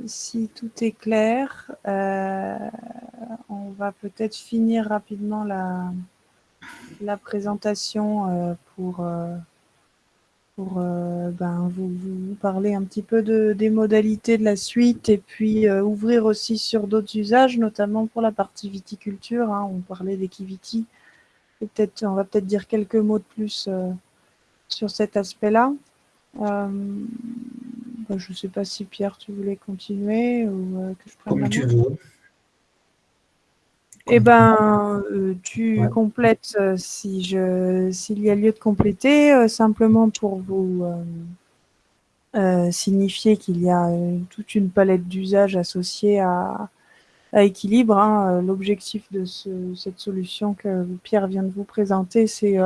si tout est clair, on va peut-être finir rapidement la, la présentation euh, pour, euh, pour euh, ben, vous, vous, parler un petit peu de, des modalités de la suite et puis ouvrir aussi sur d'autres usages, notamment pour la partie viticulture. Hein. on parlait d'Equiviti. Peut-être, on va peut-être dire quelques mots de plus sur cet aspect-là. Ben, je ne sais pas si Pierre, tu voulais continuer ou que je Comme tu veux. Eh ben, euh, tu complètes euh, si je s'il y a lieu de compléter, euh, simplement pour vous signifier qu'il y a toute une palette d'usages associés à, à équilibre. Hein. L'objectif de cette solution que Pierre vient de vous présenter, c'est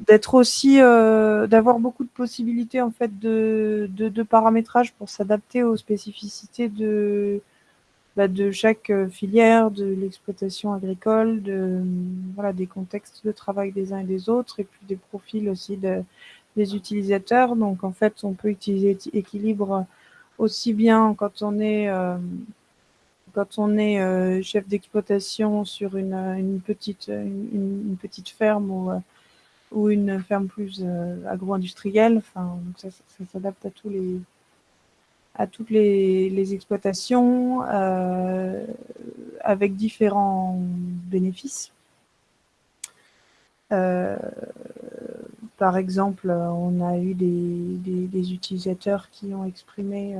d'être aussi d'avoir beaucoup de possibilités en fait de, de, de paramétrage pour s'adapter aux spécificités de bah, de chaque euh, filière, de l'exploitation agricole, de, voilà, des contextes de travail des uns et des autres, et puis des profils aussi de, des utilisateurs. Donc en fait, on peut utiliser équilibre aussi bien quand on est euh, quand on est euh, chef d'exploitation sur une, petite une, petite ferme ou, une ferme plus agro-industrielle. Enfin, ça s'adapte à tous les à toutes les, exploitations euh, avec différents bénéfices. Euh, par exemple, on a eu des, utilisateurs qui ont exprimé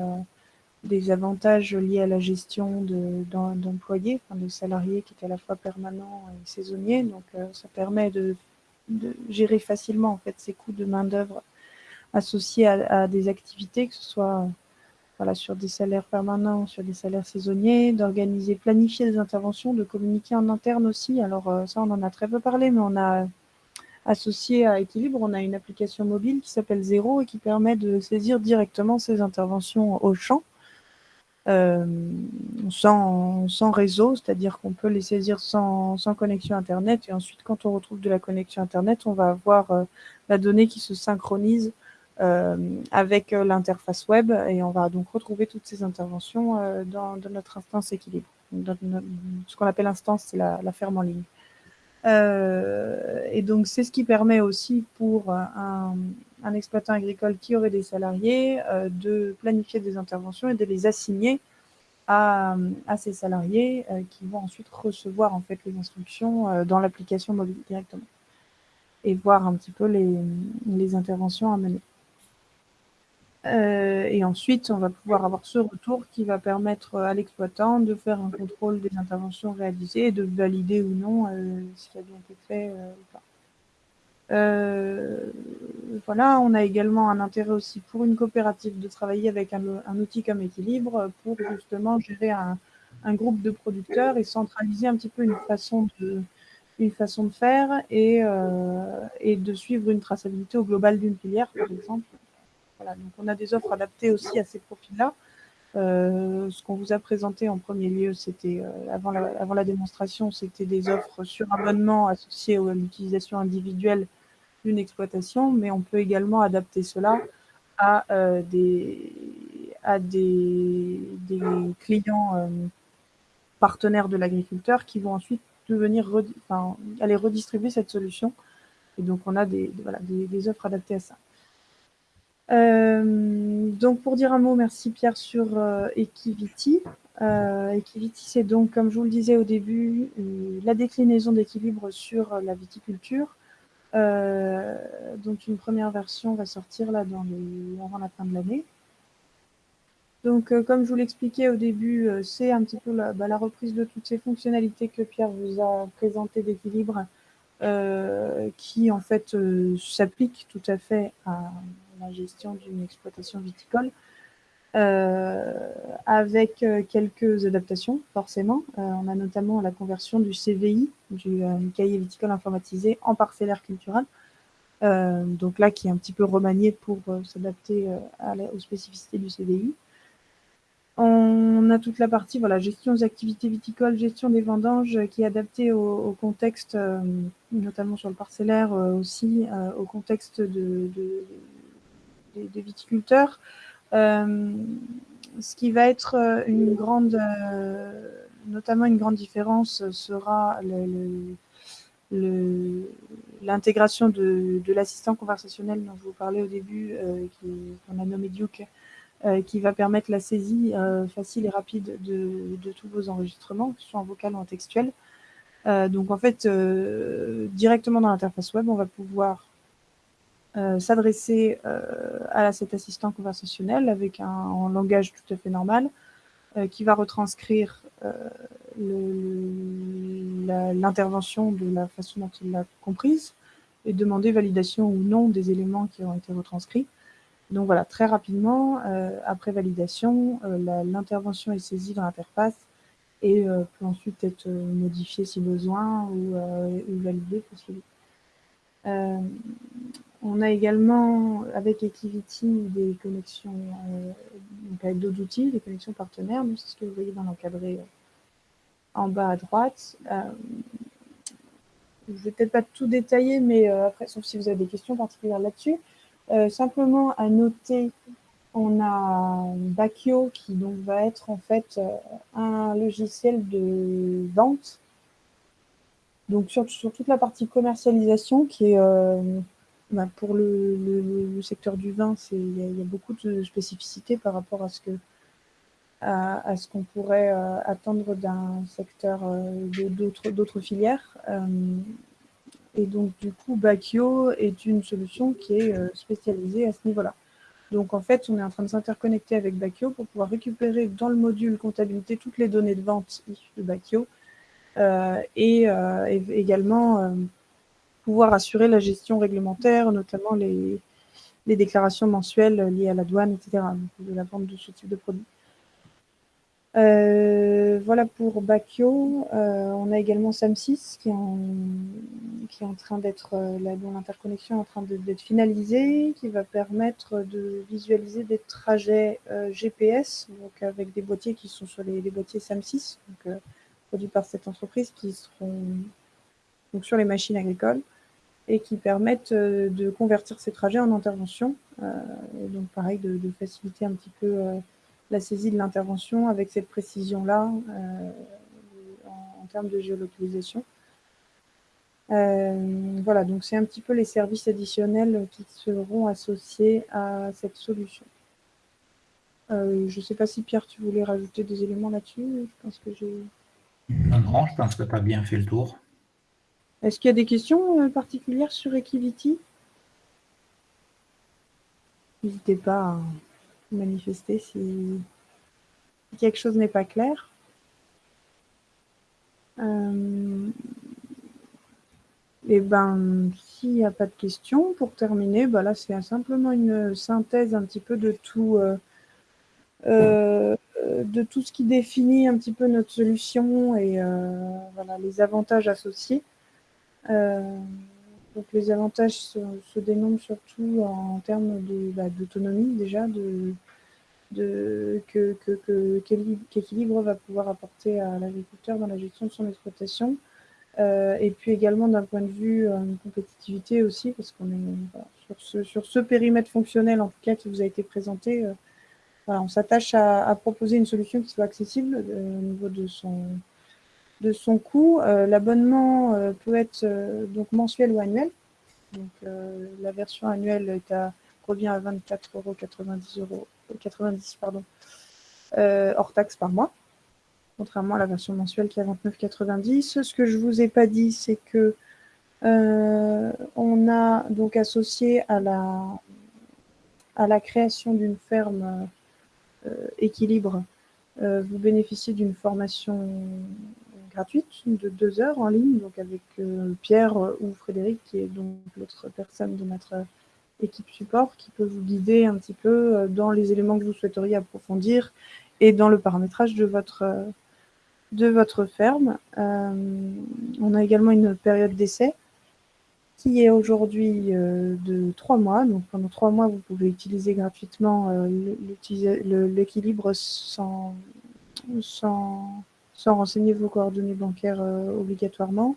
des avantages liés à la gestion d'employés, de, salariés qui étaient à la fois permanents et saisonniers. Donc, ça permet de, de, gérer facilement en fait ces coûts de main d'œuvre associés à, des activités, que ce soit voilà, sur des salaires permanents, sur des salaires saisonniers, d'organiser, planifier des interventions, de communiquer en interne aussi. Alors euh, ça, on en a très peu parlé, mais on a associé à Équilibre, on a une application mobile qui s'appelle Zéro et qui permet de saisir directement ces interventions au champ. Euh, sans, réseau, c'est-à-dire qu'on peut les saisir sans, connexion Internet. Et ensuite, quand on retrouve de la connexion Internet, on va avoir euh, la donnée qui se synchronise avec euh, l'interface web et on va donc retrouver toutes ces interventions euh, dans, notre instance équilibre. Dans ce qu'on appelle instance, c'est la, ferme en ligne. et donc, c'est ce qui permet aussi pour un, exploitant agricole qui aurait des salariés de planifier des interventions et de les assigner à, à ces salariés qui vont ensuite recevoir en fait les instructions dans l'application mobile directement et voir un petit peu les interventions à mener. Euh, et ensuite, on va pouvoir avoir ce retour qui va permettre à l'exploitant de faire un contrôle des interventions réalisées et de valider ou non euh, ce qui a bien été fait euh, ou pas. Euh, voilà, on a également un intérêt aussi pour une coopérative de travailler avec un, outil comme Équilibre pour justement gérer un, groupe de producteurs et centraliser un petit peu une façon de, une façon de faire et de suivre une traçabilité au global d'une filière, par exemple, on a des offres adaptées aussi à ces profils-là. Euh, ce qu'on vous a présenté en premier lieu, c'était euh, avant, la, démonstration, c'était des offres sur abonnement associées à l'utilisation individuelle d'une exploitation, mais on peut également adapter cela à euh, des, clients partenaires de l'agriculteur qui vont ensuite aller redistribuer cette solution. Et donc on a des offres adaptées à ça. Euh, donc pour dire un mot, merci Pierre sur euh, Equiviti. Euh, Equiviti, c'est donc, comme je vous le disais au début, la déclinaison d'équilibre sur la viticulture. Donc une première version va sortir là dans avant la fin de l'année. Donc comme je vous l'expliquais au début, c'est un petit peu la, bah, la, reprise de toutes ces fonctionnalités que Pierre vous a présentées d'équilibre qui en fait s'appliquent tout à fait à la gestion d'une exploitation viticole, euh, avec euh, quelques adaptations, forcément. Euh, on a notamment la conversion du CVI, du cahier viticole informatisé, en parcellaire culturel. Donc là, qui est un petit peu remanié pour s'adapter aux spécificités du CVI. On a toute la partie voilà, gestion des activités viticoles, gestion des vendanges qui est adaptée au, contexte, notamment sur le parcellaire aussi, au contexte de, des, des, viticulteurs. Euh, ce qui va être euh, une grande, euh, notamment une grande différence sera l'intégration de, de l'assistant conversationnel dont je vous parlais au début, qu'on a nommé Duke, qui va permettre la saisie facile et rapide de, de, tous vos enregistrements, que ce soit en vocal ou en textuel. Donc en fait, directement dans l'interface web, on va pouvoir s'adresser euh, à cet assistant conversationnel avec un, langage tout à fait normal euh, qui va retranscrire euh, l'intervention de la façon dont il l'a comprise et demander validation ou non des éléments qui ont été retranscrits. Donc voilà, très rapidement, euh, après validation, l'intervention est saisie dans l'interface et peut ensuite être modifiée si besoin ou, validée possible. Euh, on a également, avec Equivity, des connexions euh, donc avec d'autres outils, des connexions partenaires. C'est ce que vous voyez dans l'encadré euh, en bas à droite. Euh, je ne vais peut-être pas tout détailler, mais après, sauf si vous avez des questions particulières là-dessus. Simplement à noter, on a Bakio qui va être en fait un logiciel de vente. Donc sur toute la partie commercialisation qui est bah, pour le, secteur du vin, il y, a beaucoup de spécificités par rapport à ce que à, ce qu'on pourrait euh, attendre d'un secteur euh, d'autres filières. Euh, et donc, du coup, Bakio est une solution qui est spécialisée à ce niveau-là. Donc en fait, on est en train de s'interconnecter avec Bakio pour pouvoir récupérer dans le module comptabilité toutes les données de vente de Bakio et, également pouvoir assurer la gestion réglementaire, notamment les, déclarations mensuelles liées à la douane, etc., de la vente de ce type de produit. Euh, voilà pour Bakio. Euh, on a également SAM6 qui est en, train d'être, euh, l'interconnexion est en train d'être finalisée, qui va permettre de visualiser des trajets GPS, donc avec des boîtiers qui sont sur les, boîtiers SAM6, donc, produits par cette entreprise, qui seront donc, sur les machines agricoles et qui permettent de convertir ces trajets en intervention. et donc pareil, de, faciliter un petit peu la saisie de l'intervention avec cette précision-là euh, en, termes de géolocalisation. Euh, voilà, donc c'est un petit peu les services additionnels qui seront associés à cette solution. Euh, je ne sais pas si Pierre, tu voulais rajouter des éléments là-dessus. Je pense que j'ai. Non, non, je pense que tu as bien fait le tour. Est-ce qu'il y a des questions particulières sur Equivity? N'hésitez pas à manifester si, quelque chose n'est pas clair. Euh, et ben, s'il n'y a pas de questions, pour terminer, bah là, c'est simplement une synthèse un petit peu de tout, euh, euh, de tout ce qui définit un petit peu notre solution et les avantages associés. Donc les avantages se, dénombrent surtout en termes bah, d'autonomie déjà, de, que, qu'équilibre va pouvoir apporter à l'agriculteur dans la gestion de son exploitation. Euh, et puis également d'un point de vue euh, compétitivité aussi, parce qu'on est sur, ce, sur, ce, périmètre fonctionnel en tout cas qui vous a été présenté, euh, on s'attache à, proposer une solution qui soit accessible au niveau de son, de son coût. Euh, l'abonnement euh, peut être euh, donc mensuel ou annuel. Donc, la version annuelle est à, revient à 24,90 euros, 90, pardon, hors taxe par mois, contrairement à la version mensuelle qui est à 29,90. Ce que je ne vous ai pas dit, c'est que on a donc associé à la, à la création d'une ferme équilibre, vous bénéficiez d'une formation gratuite de deux heures en ligne, donc avec euh, Pierre euh, ou Frédéric, qui est donc l'autre personne de notre euh, équipe support, qui peut vous guider un petit peu dans les éléments que vous souhaiteriez approfondir et dans le paramétrage de votre, de votre ferme. on a également une période d'essai qui est aujourd'hui de trois mois. Donc pendant trois mois, vous pouvez utiliser gratuitement l'équilibre sans, sans, sans renseigner vos coordonnées bancaires euh, obligatoirement.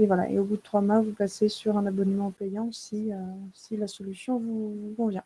Et voilà, et au bout de trois mois, vous passez sur un abonnement payant si, euh, si la solution vous convient.